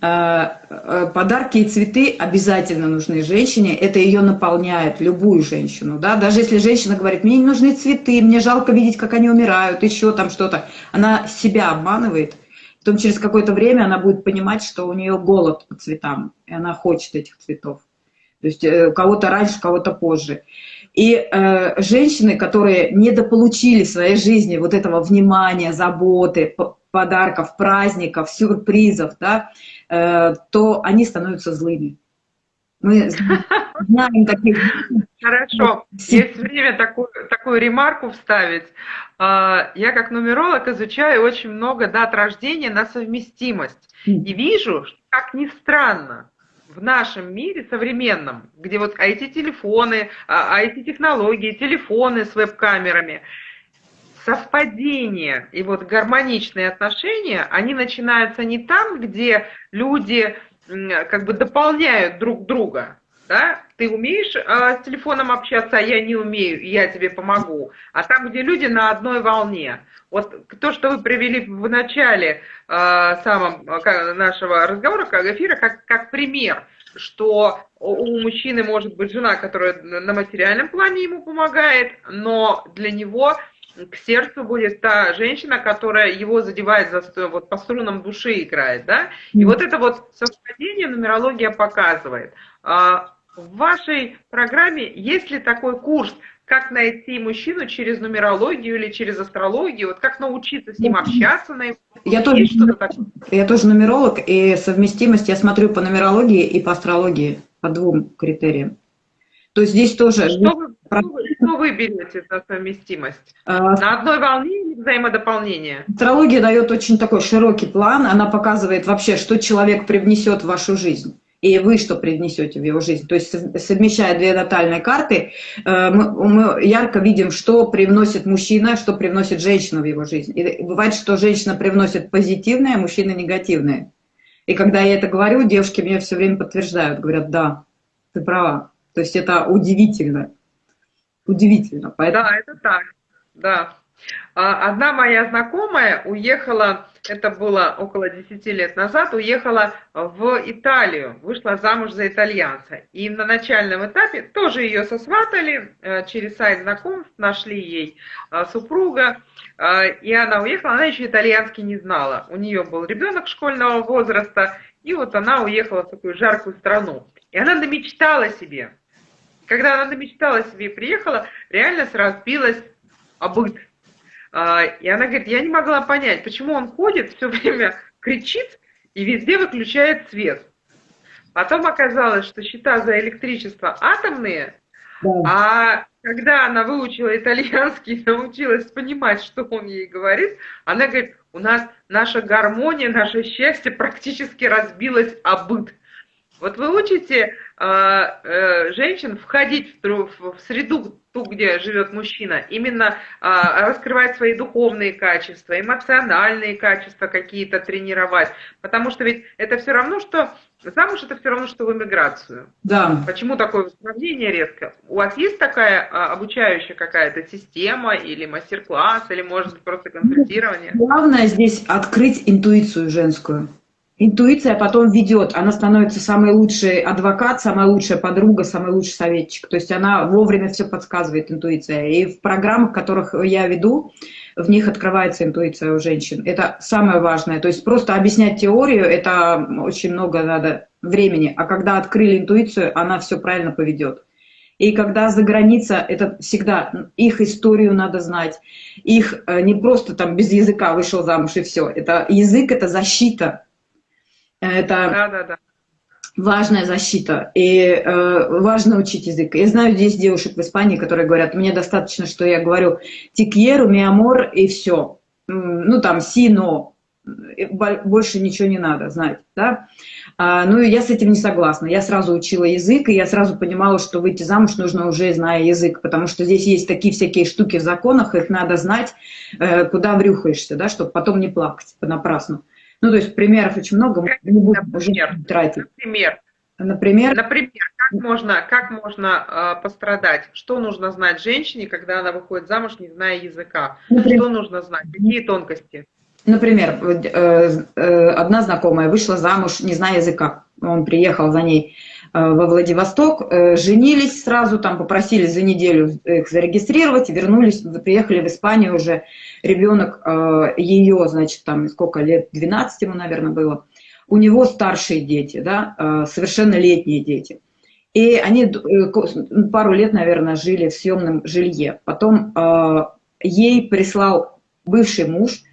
[SPEAKER 2] Э, э, подарки и цветы обязательно нужны женщине, это ее наполняет, любую женщину, да, даже если женщина говорит, мне не нужны цветы, мне жалко видеть, как они умирают, еще там что-то, она себя обманывает, потом через какое-то время она будет понимать, что у нее голод по цветам, и она хочет этих цветов, то есть э, у кого-то раньше, у кого-то позже. И э, женщины, которые недополучили в своей жизни вот этого внимания, заботы, подарков, праздников, сюрпризов, да, то они становятся злыми.
[SPEAKER 1] Мы знаем таких... Хорошо. Есть время такую, такую ремарку вставить. А, я как нумеролог изучаю очень много дат рождения на совместимость. И вижу, как ни странно, в нашем мире современном, где вот IT-телефоны, IT-технологии, а, телефоны с веб-камерами – совпадение и вот гармоничные отношения, они начинаются не там, где люди как бы дополняют друг друга, да, ты умеешь э, с телефоном общаться, а я не умею, я тебе помогу, а там, где люди на одной волне. Вот то, что вы привели в начале э, самом э, нашего разговора, как эфира, как, как пример, что у мужчины может быть жена, которая на материальном плане ему помогает, но для него к сердцу будет та женщина, которая его задевает за, вот по струнам души играет, да? И вот это вот совпадение нумерология показывает. А, в вашей программе есть ли такой курс, как найти мужчину через нумерологию или через астрологию, вот как научиться с ним общаться на его...
[SPEAKER 2] Я тоже, я тоже нумеролог, и совместимость я смотрю по нумерологии и по астрологии, по двум критериям. То есть здесь тоже...
[SPEAKER 1] Что вы, что вы, берете за совместимость? А, на одной волне или взаимодополнение?
[SPEAKER 2] Астрология дает очень такой широкий план, она показывает вообще, что человек привнесет в вашу жизнь и вы что принесете в его жизнь. То есть совмещая две натальные карты, э, мы, ярко видим, что привносит мужчина, что привносит женщина в его жизнь. И бывает, что женщина привносит позитивное, а мужчина негативное. И когда я это говорю, девушки мне все время подтверждают, говорят, да, ты права. То есть это удивительно. Удивительно.
[SPEAKER 1] Поэтому... Да, это так, да. А, одна моя знакомая уехала, это было около 10 лет назад, уехала в Италию, вышла замуж за итальянца. И на начальном этапе тоже ее сосватали, э, через сайт знакомств нашли ей э, супруга, э, и она уехала, она еще итальянский не знала. У нее был ребенок школьного возраста, и вот она уехала в такую жаркую страну. И она намечтала себе. Когда она намечтала себе и приехала, реально разбилась обыт а, и она говорит, я не могла понять, почему он ходит, все время кричит и везде выключает свет. Потом оказалось, что счета за электричество атомные, да. а когда она выучила итальянский научилась понимать, что он ей говорит, она говорит, у нас наша гармония, наше счастье практически разбилось о быт. Вот вы учите женщин входить в, среду, ту, где живет мужчина, именно э, раскрывать свои духовные качества, эмоциональные качества какие-то тренировать. Потому что ведь это все равно, что замуж это все равно, что в эмиграцию.
[SPEAKER 2] Да.
[SPEAKER 1] Почему такое сравнение резко? У вас есть такая а, обучающая какая-то система или мастер-класс, или может быть просто консультирование?
[SPEAKER 2] Главное здесь открыть интуицию женскую. Интуиция потом ведет, она становится самый лучший адвокат, самая лучшая подруга, самый лучший советчик. То есть она вовремя все подсказывает, интуиция. И в программах, которых я веду, в них открывается интуиция у женщин. Это самое важное. То есть просто объяснять теорию, это очень много надо времени. А когда открыли интуицию, она все правильно поведет. И когда за граница, это всегда их историю надо знать. Их э, не просто там без языка вышел замуж и все. Это язык, это защита это да, да, да. важная защита. И э, важно учить язык. Я знаю здесь девушек в Испании, которые говорят, мне достаточно, что я говорю тикьеру, миамор и все. Ну там сино, больше ничего не надо знать. Да? А, ну, я с этим не согласна. Я сразу учила язык, и я сразу понимала, что выйти замуж нужно уже зная язык, потому что здесь есть такие всякие штуки в законах, их надо знать, э, куда врюхаешься, да, чтобы потом не плакать понапрасну. Ну, то есть примеров очень много, мы не будем
[SPEAKER 1] например, уже тратить.
[SPEAKER 2] Например, Например,
[SPEAKER 1] например как можно, как можно э, пострадать? Что нужно знать женщине, когда она выходит замуж, не зная языка? Например, что нужно знать? Какие тонкости?
[SPEAKER 2] Например, э, э, одна знакомая вышла замуж, не зная языка. Он приехал за ней во Владивосток, э, женились сразу, там попросили за неделю их зарегистрировать, вернулись, приехали в Испанию уже ребенок э, ее, значит, там сколько лет, 12 ему, наверное, было, у него старшие дети, да, э, совершеннолетние дети. И они э, пару лет, наверное, жили в съемном жилье. Потом ей прислал бывший муж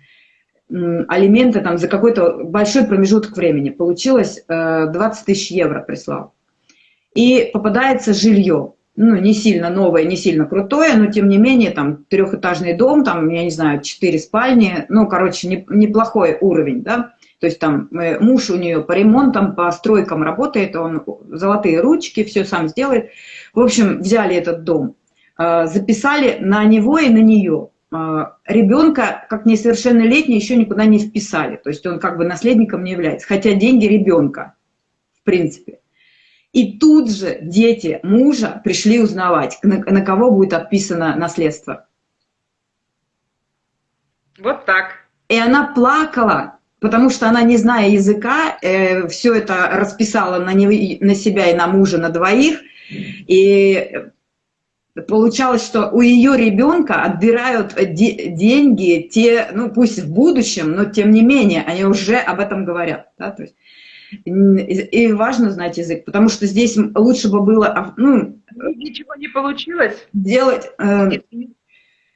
[SPEAKER 2] алименты там за какой-то большой промежуток времени. Получилось 20 тысяч евро прислал. И попадается жилье ну, не сильно новое, не сильно крутое, но тем не менее, там, трехэтажный дом, там, я не знаю, четыре спальни, ну, короче, не, неплохой уровень, да, то есть там э, муж у нее по ремонтам, по стройкам работает, он золотые ручки, все сам сделает. В общем, взяли этот дом, э, записали на него и на нее. Э, ребенка, как несовершеннолетний, еще никуда не вписали, то есть он как бы наследником не является, хотя деньги ребенка, в принципе. И тут же дети мужа пришли узнавать, на, на кого будет отписано наследство.
[SPEAKER 1] Вот так.
[SPEAKER 2] И она плакала, потому что она, не зная языка, э, все это расписала на, не, на себя и на мужа, на двоих. И получалось, что у ее ребенка отбирают де деньги, те, ну пусть в будущем, но тем не менее, они уже об этом говорят. Да? То есть, И важно знать язык, потому что здесь лучше бы было... А, ну,
[SPEAKER 1] Ничего не получилось?
[SPEAKER 2] Делать... Э,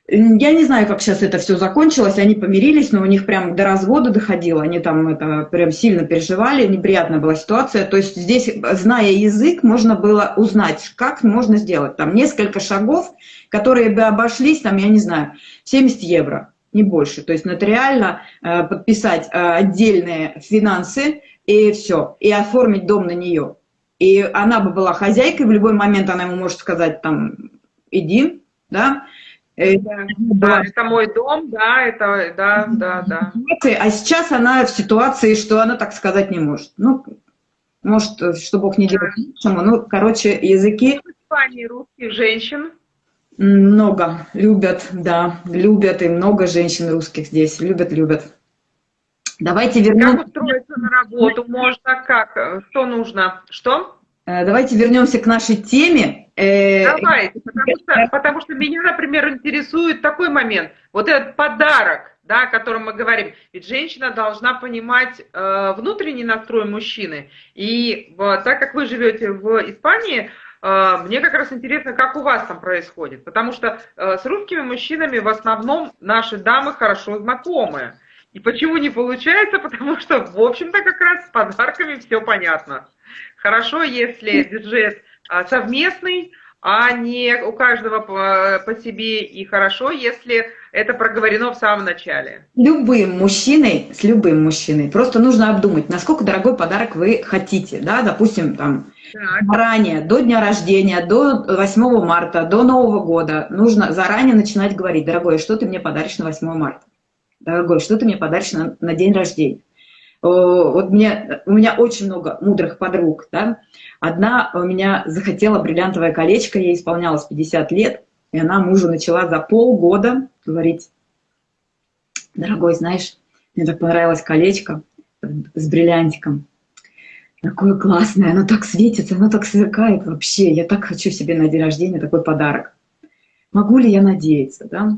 [SPEAKER 2] я не знаю, как сейчас это все закончилось, они помирились, но у них прям до развода доходило, они там это прям сильно переживали, неприятная была ситуация. То есть здесь, зная язык, можно было узнать, как можно сделать. Там несколько шагов, которые бы обошлись, там, я не знаю, 70 евро, не больше. То есть нотариально э, подписать э, отдельные финансы и все, и оформить дом на нее. И она бы была хозяйкой, в любой момент она ему может сказать, там, иди, да,
[SPEAKER 1] Э, да, да, это мой дом, да, это, да, да, да.
[SPEAKER 2] А сейчас она в ситуации, что она так сказать не может. Ну, может, что Бог не делает лучшему. Ну, короче, языки...
[SPEAKER 1] В Испании русских женщин?
[SPEAKER 2] Много. Любят, да, любят. И много женщин русских здесь. Любят, любят. Давайте вернемся...
[SPEAKER 1] Как устроиться на работу можно? Как? Что нужно? Что?
[SPEAKER 2] Э, давайте вернемся к нашей теме.
[SPEAKER 1] Э, Давайте, потому что, потому что меня, например, интересует такой момент. Вот этот подарок, да, о котором мы говорим. Ведь женщина должна понимать э, внутренний настрой мужчины. И э, так как вы живете в Испании, э, мне как раз интересно, как у вас там происходит. Потому что э, с русскими мужчинами в основном наши дамы хорошо знакомы. И почему не получается? Потому что, в общем-то, как раз с подарками все понятно. Хорошо, если бюджет а, совместный, а не у каждого по, по себе. И хорошо, если это проговорено в самом начале.
[SPEAKER 2] Любым мужчиной, с любым мужчиной, просто нужно обдумать, насколько дорогой подарок вы хотите. Да? Допустим, там, заранее, до дня рождения, до 8 марта, до Нового года, нужно заранее начинать говорить, дорогой, что ты мне подаришь на 8 марта? Дорогой, что ты мне подаришь на, на день рождения? вот мне, у меня очень много мудрых подруг, да. Одна у меня захотела бриллиантовое колечко, ей исполнялось 50 лет, и она мужу начала за полгода говорить, дорогой, знаешь, мне так понравилось колечко с бриллиантиком, такое классное, оно так светится, оно так сверкает вообще, я так хочу себе на день рождения такой подарок. Могу ли я надеяться, да?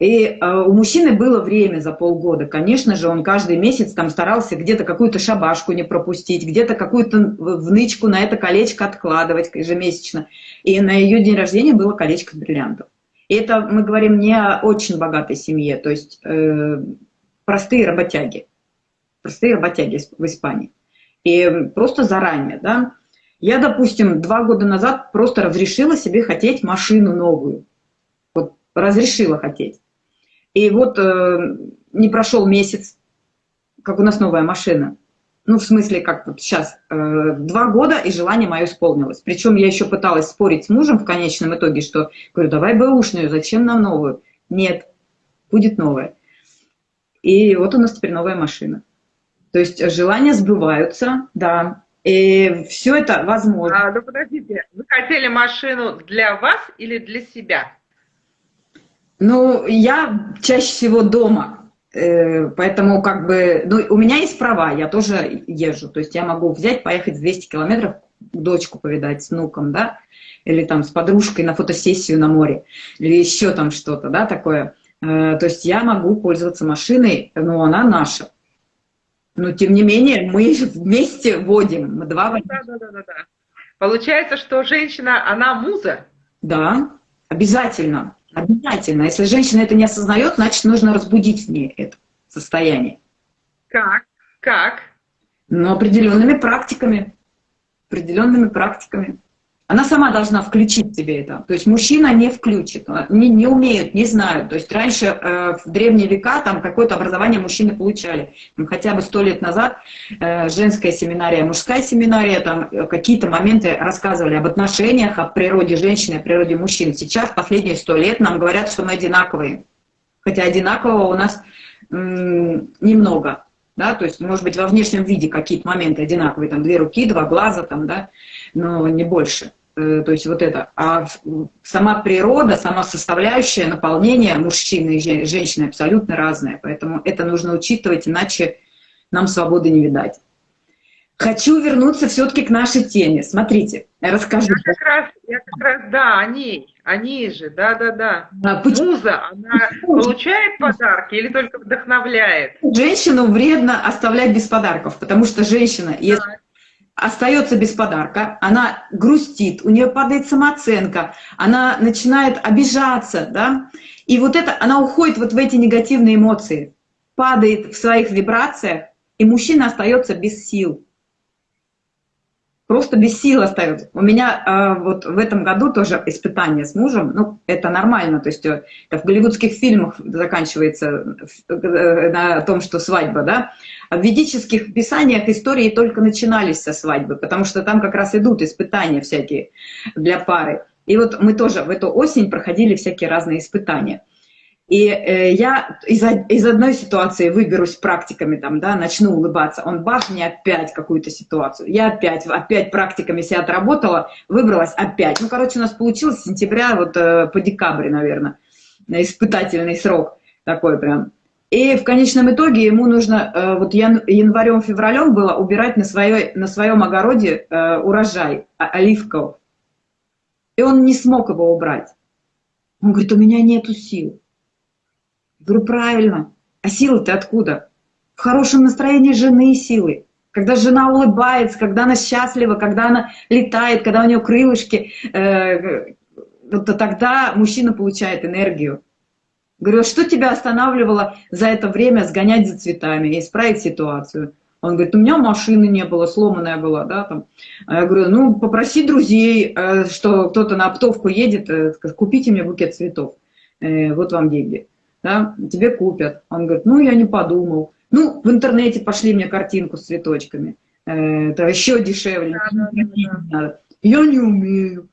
[SPEAKER 2] И э, у мужчины было время за полгода. Конечно же, он каждый месяц там старался где-то какую-то шабашку не пропустить, где-то какую-то внычку на это колечко откладывать ежемесячно. И на ее день рождения было колечко бриллиантов. И это мы говорим не о очень богатой семье, то есть э, простые работяги. Простые работяги в Испании. И просто заранее, да. Я, допустим, два года назад просто разрешила себе хотеть машину новую. Вот разрешила хотеть. И вот э, не прошел месяц, как у нас новая машина. Ну, в смысле, как вот сейчас, э, два года, и желание мое исполнилось. Причем я еще пыталась спорить с мужем в конечном итоге, что, говорю, давай бэушную, зачем нам новую? Нет, будет новая. И вот у нас теперь новая машина. То есть желания сбываются, да, и все это возможно.
[SPEAKER 1] А, ну подождите, вы хотели машину для вас или для себя?
[SPEAKER 2] Ну, я чаще всего дома, э, поэтому как бы, ну, у меня есть права, я тоже езжу, то есть я могу взять, поехать 200 километров, дочку повидать с внуком, да, или там с подружкой на фотосессию на море, или еще там что-то, да, такое. Э, то есть я могу пользоваться машиной, но она наша. Но тем не менее мы вместе водим, мы два водим. Да, да, да, да.
[SPEAKER 1] Получается, что женщина, она муза?
[SPEAKER 2] Да, обязательно. Обязательно. Если женщина это не осознает, значит, нужно разбудить в ней это состояние.
[SPEAKER 1] Как? Как?
[SPEAKER 2] Ну, определенными практиками. Определенными практиками. Она сама должна включить себе это. То есть мужчина не включит, не, не умеют, не знают. То есть раньше, э, в древние века, там какое-то образование мужчины получали. Там, хотя бы сто лет назад э, женская семинария, мужская семинария, там э, какие-то моменты рассказывали об отношениях, о природе женщины, о природе мужчин. Сейчас, последние сто лет, нам говорят, что мы одинаковые. Хотя одинакового у нас немного. Да? То есть, может быть, во внешнем виде какие-то моменты одинаковые, там две руки, два глаза, там, да, но не больше. Э, то есть вот это. А сама природа, сама составляющая наполнения мужчины и женщины абсолютно разная. Поэтому это нужно учитывать, иначе нам свободы не видать. Хочу вернуться все-таки к нашей теме. Смотрите, расскажу.
[SPEAKER 1] Я как раз, я как раз да, о ней, о ней же, да-да-да. А, Муза, она получает подарки или только вдохновляет?
[SPEAKER 2] Женщину вредно оставлять без подарков, потому что женщина, если остается без подарка, она грустит, у нее падает самооценка, она начинает обижаться, да, и вот это, она уходит вот в эти негативные эмоции, падает в своих вибрациях, и мужчина остается без сил. Просто без сил остается. У меня э, вот в этом году тоже испытание с мужем, ну, это нормально, то есть э, это в голливудских фильмах заканчивается э, на том, что свадьба, да, в ведических писаниях истории только начинались со свадьбы, потому что там как раз идут испытания всякие для пары. И вот мы тоже в эту осень проходили всякие разные испытания. И э, я из, из одной ситуации выберусь практиками, там, да, начну улыбаться, он бах, мне опять какую-то ситуацию. Я опять, опять практиками себя отработала, выбралась опять. Ну, короче, у нас получилось с сентября вот э, по декабрь, наверное, испытательный срок такой прям. И в конечном итоге ему нужно, э, вот январем-февралем было убирать на, своей, на своем огороде э, урожай оливков. И он не смог его убрать. Он говорит, у меня нету сил. Говорю, правильно. А силы-то откуда? В хорошем настроении жены силы. Когда жена улыбается, когда она счастлива, когда она летает, когда у нее крылышки, э, вот тогда мужчина получает энергию. Говорю, что тебя останавливало за это время сгонять за цветами и исправить ситуацию? Он говорит, у меня машины не было, сломанная была, да, там. А я говорю, ну, попроси друзей, э, что кто-то на оптовку едет, э, купите мне букет цветов, вот вам деньги да, тебе купят. Он говорит, ну, я не подумал. Ну, в интернете пошли мне картинку с цветочками. Э, это еще дешевле. Да, да, да. Я не умею.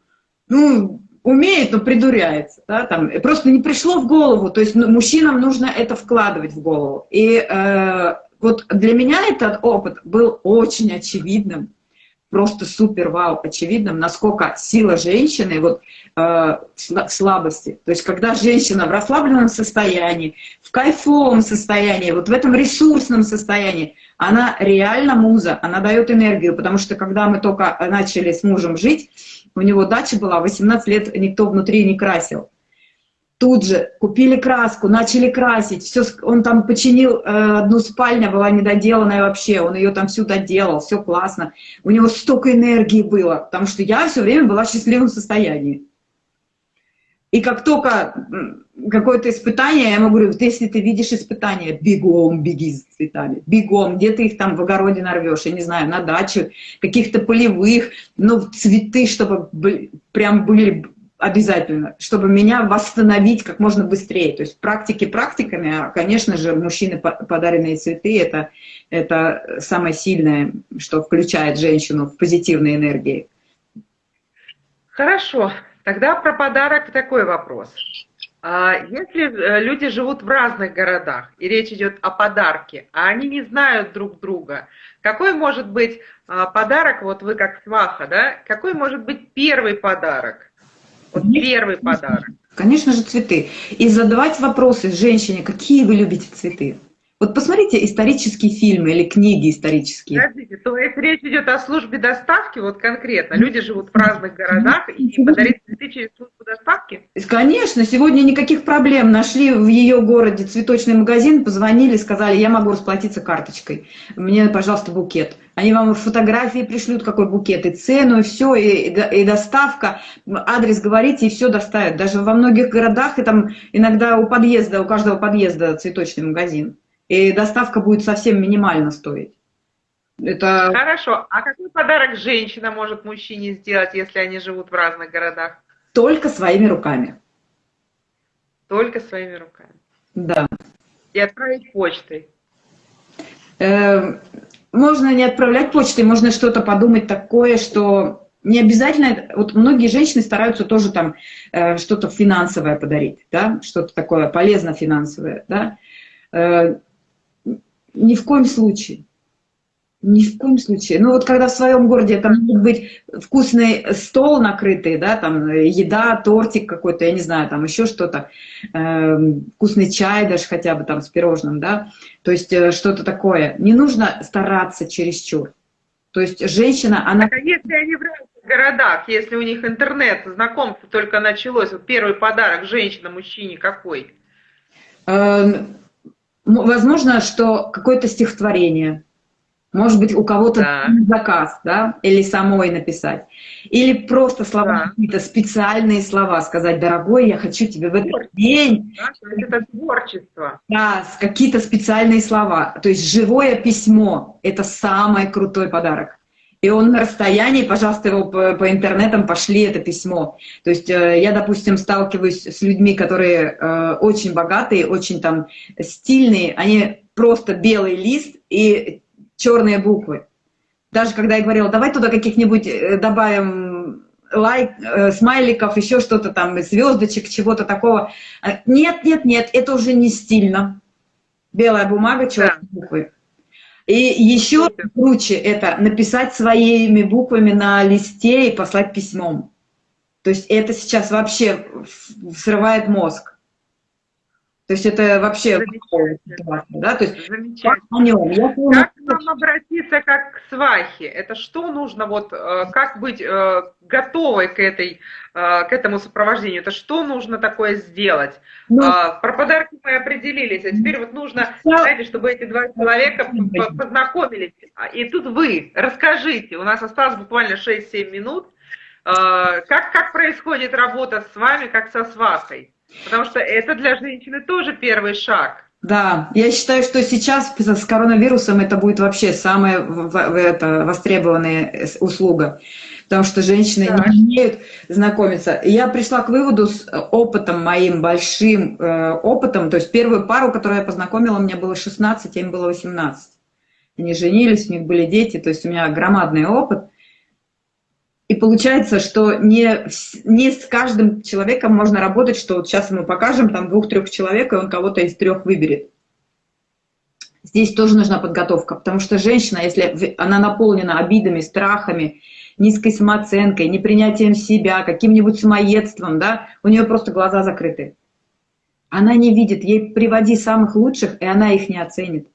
[SPEAKER 2] Ну, умеет, но придуряется. Да, там, просто не пришло в голову. То есть ну, мужчинам нужно это вкладывать в голову. И э, вот для меня этот опыт был очень очевидным просто супер вау очевидным, насколько сила женщины вот, э, в слабости. То есть когда женщина в расслабленном состоянии, в кайфовом состоянии, вот в этом ресурсном состоянии, она реально муза, она дает энергию, потому что когда мы только начали с мужем жить, у него дача была, 18 лет никто внутри не красил тут же купили краску, начали красить, все, он там починил, э, одну спальня была недоделанная вообще, он ее там всю доделал, все классно. У него столько энергии было, потому что я все время была в счастливом состоянии. И как только какое-то испытание, я ему говорю, вот если ты видишь испытание, бегом беги за цветами, бегом, где ты их там в огороде нарвешь, я не знаю, на дачу, каких-то полевых, ну, цветы, чтобы прям были обязательно, чтобы меня восстановить как можно быстрее. То есть практики практиками, а, конечно же, мужчины подаренные цветы это, – это самое сильное, что включает женщину в позитивные энергии.
[SPEAKER 1] Хорошо, тогда про подарок такой вопрос. А если э, люди живут в разных городах, и речь идет о подарке, а они не знают друг друга, какой может быть а, подарок, вот вы как сваха, да, какой может быть первый подарок? Вот первый подарок.
[SPEAKER 2] Конечно же, цветы. И задавать вопросы женщине, какие вы любите цветы. Вот посмотрите исторические фильмы или книги исторические.
[SPEAKER 1] Подождите, то есть речь идет о службе доставки, вот конкретно. Люди живут в разных городах и подарить цветы через службу доставки?
[SPEAKER 2] Конечно, сегодня никаких проблем. Нашли в ее городе цветочный магазин, позвонили, сказали, я могу расплатиться карточкой. Мне, пожалуйста, букет. Они вам фотографии пришлют, какой букет, и цену, и все, и, и доставка, адрес говорите, и все доставят. Даже во многих городах, и там иногда у подъезда, у каждого подъезда цветочный магазин и доставка будет совсем минимально стоить.
[SPEAKER 1] Это... Хорошо. А какой подарок женщина может мужчине сделать, если они живут в разных городах?
[SPEAKER 2] Только своими руками.
[SPEAKER 1] Только своими руками.
[SPEAKER 2] Да.
[SPEAKER 1] И отправить почтой.
[SPEAKER 2] Э, можно не отправлять почтой, можно что-то подумать такое, что не обязательно, вот многие женщины стараются тоже там э, что-то финансовое подарить, да, что-то такое полезно финансовое, да. Э, ни в коем случае. Ни в коем случае. Ну вот когда в своем городе там может быть вкусный стол накрытый, да, там еда, тортик какой-то, я не знаю, там еще что-то, э, вкусный чай даже хотя бы там с пирожным, да, то есть э, что-то такое. Не нужно стараться чересчур. То есть женщина, она...
[SPEAKER 1] А если они в разных городах, если у них интернет, знакомство только началось, вот первый подарок женщина, мужчине какой?
[SPEAKER 2] Эм, возможно, что какое-то стихотворение, может быть, у кого-то да. заказ, да, или самой написать. Или просто слова, да. какие-то специальные слова сказать, дорогой, я хочу тебе в этот день.
[SPEAKER 1] Да, это творчество.
[SPEAKER 2] Да, какие-то специальные слова. То есть живое письмо – это самый крутой подарок. И он на расстоянии, пожалуйста, его по, по интернетам пошли это письмо. То есть э, я, допустим, сталкиваюсь с людьми, которые э, очень богатые, очень там стильные, они просто белый лист и черные буквы. Даже когда я говорила, давай туда каких-нибудь э, добавим лайк, э, смайликов, еще что-то там, звездочек, чего-то такого. А, нет, нет, нет, это уже не стильно. Белая бумага, черные да. буквы. И еще круче это написать своими буквами на листе и послать письмом. То есть это сейчас вообще срывает мозг. То есть это вообще
[SPEAKER 1] да? То есть Замечательно. Как нам обратиться как к свахе? Это что нужно, вот э, как быть э, готовой к, этой, э, к этому сопровождению? Это что нужно такое сделать? Ну, а, Про подарки мы определились, а теперь вот нужно, знаете, чтобы эти два человека познакомились. А, и тут вы, расскажите, у нас осталось буквально 6-7 минут, как, как происходит работа с вами, как со свахой? Потому что это для женщины тоже первый шаг.
[SPEAKER 2] Да, я считаю, что сейчас с коронавирусом это будет вообще самая это, востребованная услуга, потому что женщины да. не умеют знакомиться. Я пришла к выводу с опытом моим, большим э, опытом, то есть первую пару, которую я познакомила, мне было 16, а им было 18. Они женились, у них были дети, то есть у меня громадный опыт – и получается, что не, не с каждым человеком можно работать, что вот сейчас мы покажем там двух-трех человек, и он кого-то из трех выберет. Здесь тоже нужна подготовка, потому что женщина, если она наполнена обидами, страхами, низкой самооценкой, непринятием себя, каким-нибудь самоедством, да, у нее просто глаза закрыты. Она не видит, ей приводи самых лучших, и она их не оценит.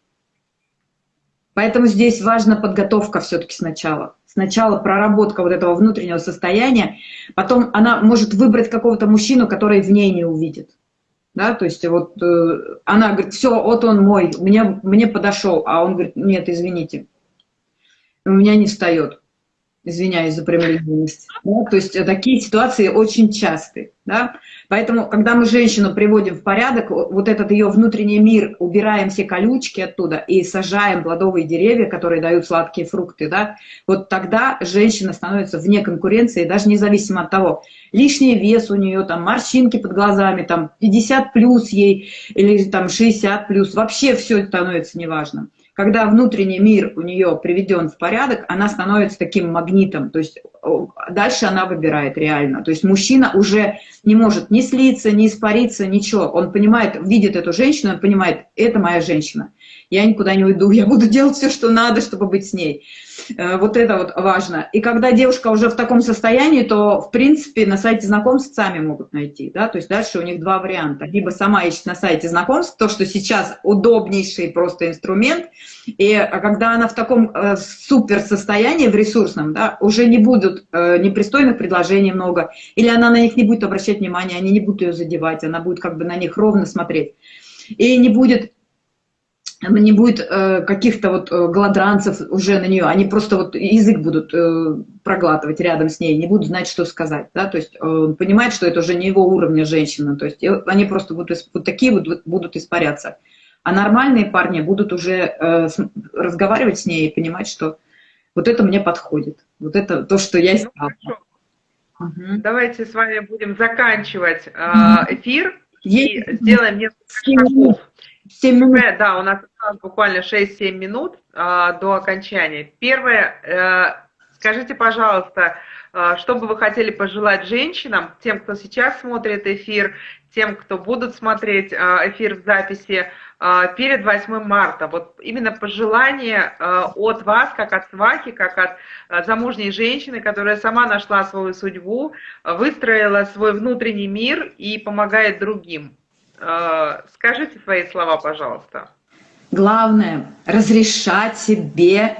[SPEAKER 2] Поэтому здесь важна подготовка все-таки сначала. Сначала проработка вот этого внутреннего состояния, потом она может выбрать какого-то мужчину, который в ней не увидит. Да, то есть вот э, она говорит, все, вот он мой, мне, мне подошел, а он говорит, нет, извините, у меня не встает извиняюсь за прямолинейность. Да? То есть такие ситуации очень часты. Да? Поэтому, когда мы женщину приводим в порядок, вот этот ее внутренний мир, убираем все колючки оттуда и сажаем плодовые деревья, которые дают сладкие фрукты, да? вот тогда женщина становится вне конкуренции, даже независимо от того, лишний вес у нее, там, морщинки под глазами, там, 50 плюс ей или там, 60 плюс, вообще все становится неважным когда внутренний мир у нее приведен в порядок, она становится таким магнитом, то есть дальше она выбирает реально. То есть мужчина уже не может ни слиться, ни испариться, ничего. Он понимает, видит эту женщину, он понимает, это моя женщина я никуда не уйду, я буду делать все, что надо, чтобы быть с ней. Э, вот это вот важно. И когда девушка уже в таком состоянии, то, в принципе, на сайте знакомств сами могут найти, да, то есть дальше у них два варианта. Либо сама ищет на сайте знакомств, то, что сейчас удобнейший просто инструмент, и а когда она в таком э, супер состоянии, в ресурсном, да, уже не будут э, непристойных предложений много, или она на них не будет обращать внимания, они не будут ее задевать, она будет как бы на них ровно смотреть. И не будет не будет э, каких-то вот э, гладранцев уже на нее, они просто вот язык будут э, проглатывать рядом с ней, не будут знать, что сказать, да, то есть он понимает, что это уже не его уровня женщина, то есть они просто будут, вот такие вот будут испаряться. А нормальные парни будут уже разговаривать с ней и понимать, что вот это мне подходит, вот это то, что я искала. Ну,
[SPEAKER 1] угу. Давайте с вами будем заканчивать эфир и сделаем несколько шагов. 7 минут. Да, у нас буквально 6-7 минут а, до окончания. Первое, э, скажите, пожалуйста, э, что бы вы хотели пожелать женщинам, тем, кто сейчас смотрит эфир, тем, кто будут смотреть э, эфир в записи э, перед 8 марта. Вот именно пожелание э, от вас, как от свахи, как от э, замужней женщины, которая сама нашла свою судьбу, выстроила свой внутренний мир и помогает другим. Э, скажите свои слова, пожалуйста.
[SPEAKER 2] Главное – разрешать себе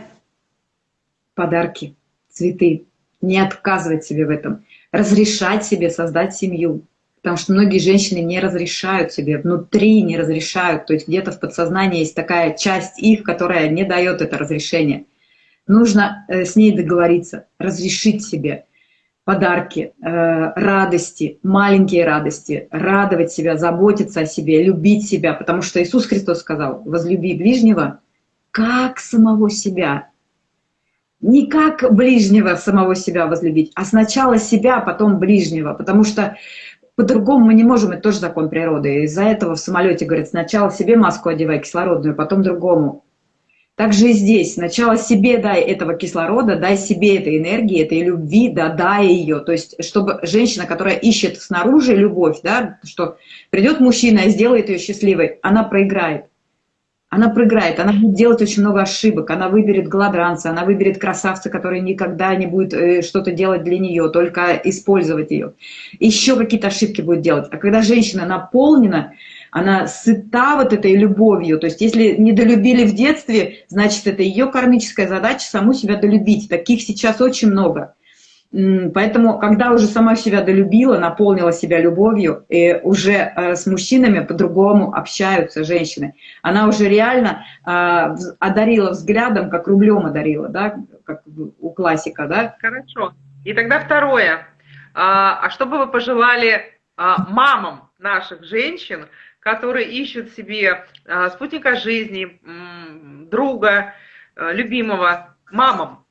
[SPEAKER 2] подарки, цветы, не отказывать себе в этом, разрешать себе создать семью. Потому что многие женщины не разрешают себе, внутри не разрешают. То есть где-то в подсознании есть такая часть их, которая не дает это разрешение. Нужно э, с ней договориться, разрешить себе подарки, э, радости, маленькие радости, радовать себя, заботиться о себе, любить себя. Потому что Иисус Христос сказал, возлюби ближнего, как самого себя. Не как ближнего самого себя возлюбить, а сначала себя, потом ближнего. Потому что по-другому мы не можем, это тоже закон природы. Из-за этого в самолете говорят, сначала себе маску одевай кислородную, потом другому. Так же и здесь. Сначала себе дай этого кислорода, дай себе этой энергии, этой любви, да, дай ее. То есть, чтобы женщина, которая ищет снаружи любовь, да, что придет мужчина и сделает ее счастливой, она проиграет она проиграет, она будет делать очень много ошибок, она выберет гладранца, она выберет красавца, который никогда не будет э, что-то делать для нее, только использовать ее. Еще какие-то ошибки будет делать. А когда женщина наполнена, она сыта вот этой любовью, то есть если не долюбили в детстве, значит это ее кармическая задача саму себя долюбить. Таких сейчас очень много. Поэтому, когда уже сама себя долюбила, наполнила себя любовью, и уже э, с мужчинами по-другому общаются женщины, она уже реально а, одарила взглядом, как рублем одарила, да, как у классика, да?
[SPEAKER 1] Хорошо. И тогда второе. А, а что бы вы пожелали а, мамам наших женщин, которые ищут себе спутника жизни, друга, любимого, мамам?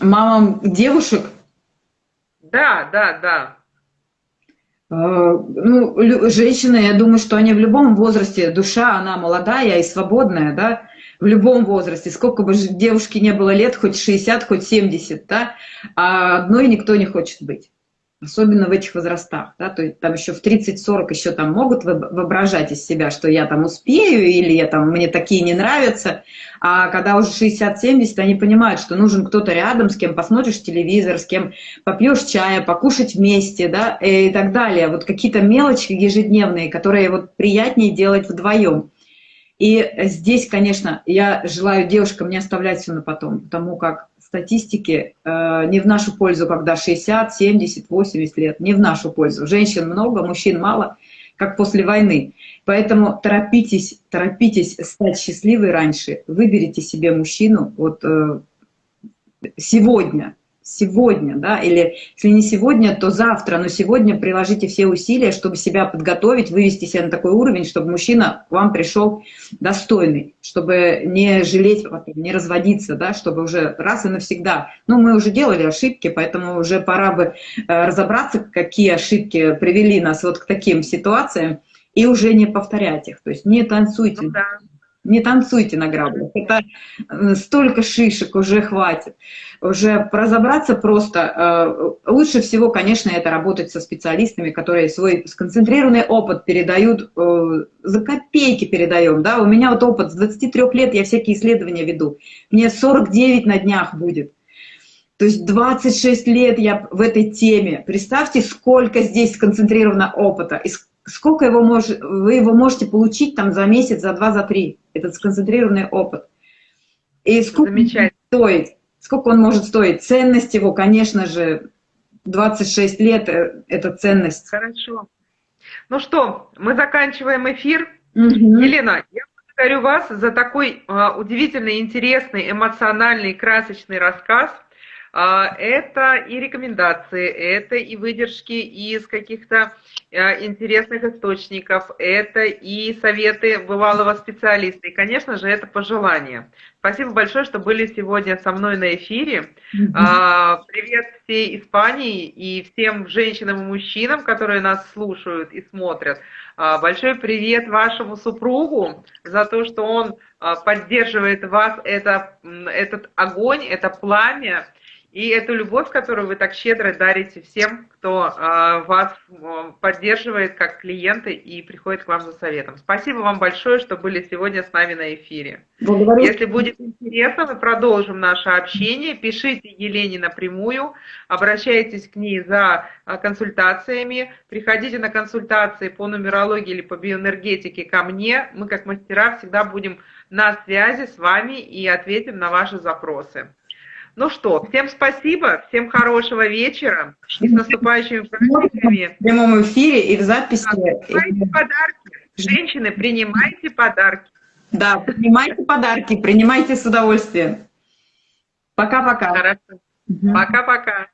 [SPEAKER 2] Мамам девушек?
[SPEAKER 1] Да, да, да.
[SPEAKER 2] А, ну, женщины, я думаю, что они в любом возрасте, душа, она молодая и свободная, да, в любом возрасте, сколько бы девушке не было лет, хоть 60, хоть 70, да, а одной никто не хочет быть особенно в этих возрастах, да, то есть там еще в 30-40 еще там могут воображать из себя, что я там успею или я там, мне такие не нравятся, а когда уже 60-70, они понимают, что нужен кто-то рядом, с кем посмотришь телевизор, с кем попьешь чая, покушать вместе, да, и так далее. Вот какие-то мелочи ежедневные, которые вот приятнее делать вдвоем. И здесь, конечно, я желаю девушкам не оставлять все на потом, потому как статистики э, не в нашу пользу, когда 60, 70, 80 лет, не в нашу пользу. Женщин много, мужчин мало, как после войны. Поэтому торопитесь, торопитесь стать счастливой раньше. Выберите себе мужчину вот э, сегодня, сегодня, да, или если не сегодня, то завтра, но сегодня приложите все усилия, чтобы себя подготовить, вывести себя на такой уровень, чтобы мужчина к вам пришел достойный, чтобы не жалеть, не разводиться, да, чтобы уже раз и навсегда. Ну, мы уже делали ошибки, поэтому уже пора бы э, разобраться, какие ошибки привели нас вот к таким ситуациям, и уже не повторять их. То есть не танцуйте. Ну, да. Не танцуйте на граблях. Это э, столько шишек уже хватит. Уже разобраться просто. Э, лучше всего, конечно, это работать со специалистами, которые свой сконцентрированный опыт передают, э, за копейки передаем. Да? У меня вот опыт с 23 лет, я всякие исследования веду. Мне 49 на днях будет. То есть 26 лет я в этой теме. Представьте, сколько здесь сконцентрировано опыта, и сколько его мож, вы его можете получить там за месяц, за два, за три, этот сконцентрированный опыт. И сколько стоит, сколько он может стоить. Ценность его, конечно же, 26 лет э, – это ценность.
[SPEAKER 1] Хорошо. Ну что, мы заканчиваем эфир. Угу. Елена, я благодарю вас за такой uh, удивительный, интересный, эмоциональный, красочный рассказ. Uh, это и рекомендации, это и выдержки из каких-то Э, интересных источников, это и советы бывалого специалиста, и, конечно же, это пожелания. Спасибо большое, что были сегодня со мной на эфире. Mm-hmm. Привет всей Испании и всем женщинам и мужчинам, которые нас слушают и смотрят. А, большой привет вашему супругу за то, что он а, поддерживает вас, это, этот огонь, это пламя, и эту любовь, которую вы так щедро дарите всем, кто э, вас поддерживает как клиенты и приходит к вам за советом. Спасибо вам большое, что были сегодня с нами на эфире. Благодарю. Если будет интересно, мы продолжим наше общение. Пишите Елене напрямую, обращайтесь к ней за консультациями, приходите на консультации по нумерологии или по биоэнергетике ко мне. Мы как мастера всегда будем на связи с вами и ответим на ваши запросы. Ну что, всем спасибо, всем хорошего вечера и с наступающими праздниками.
[SPEAKER 2] В прямом эфире и в записи.
[SPEAKER 1] Принимайте подарки. Женщины, принимайте подарки.
[SPEAKER 2] Да, принимайте подарки, принимайте с удовольствием. Пока-пока.
[SPEAKER 1] Хорошо. Пока-пока.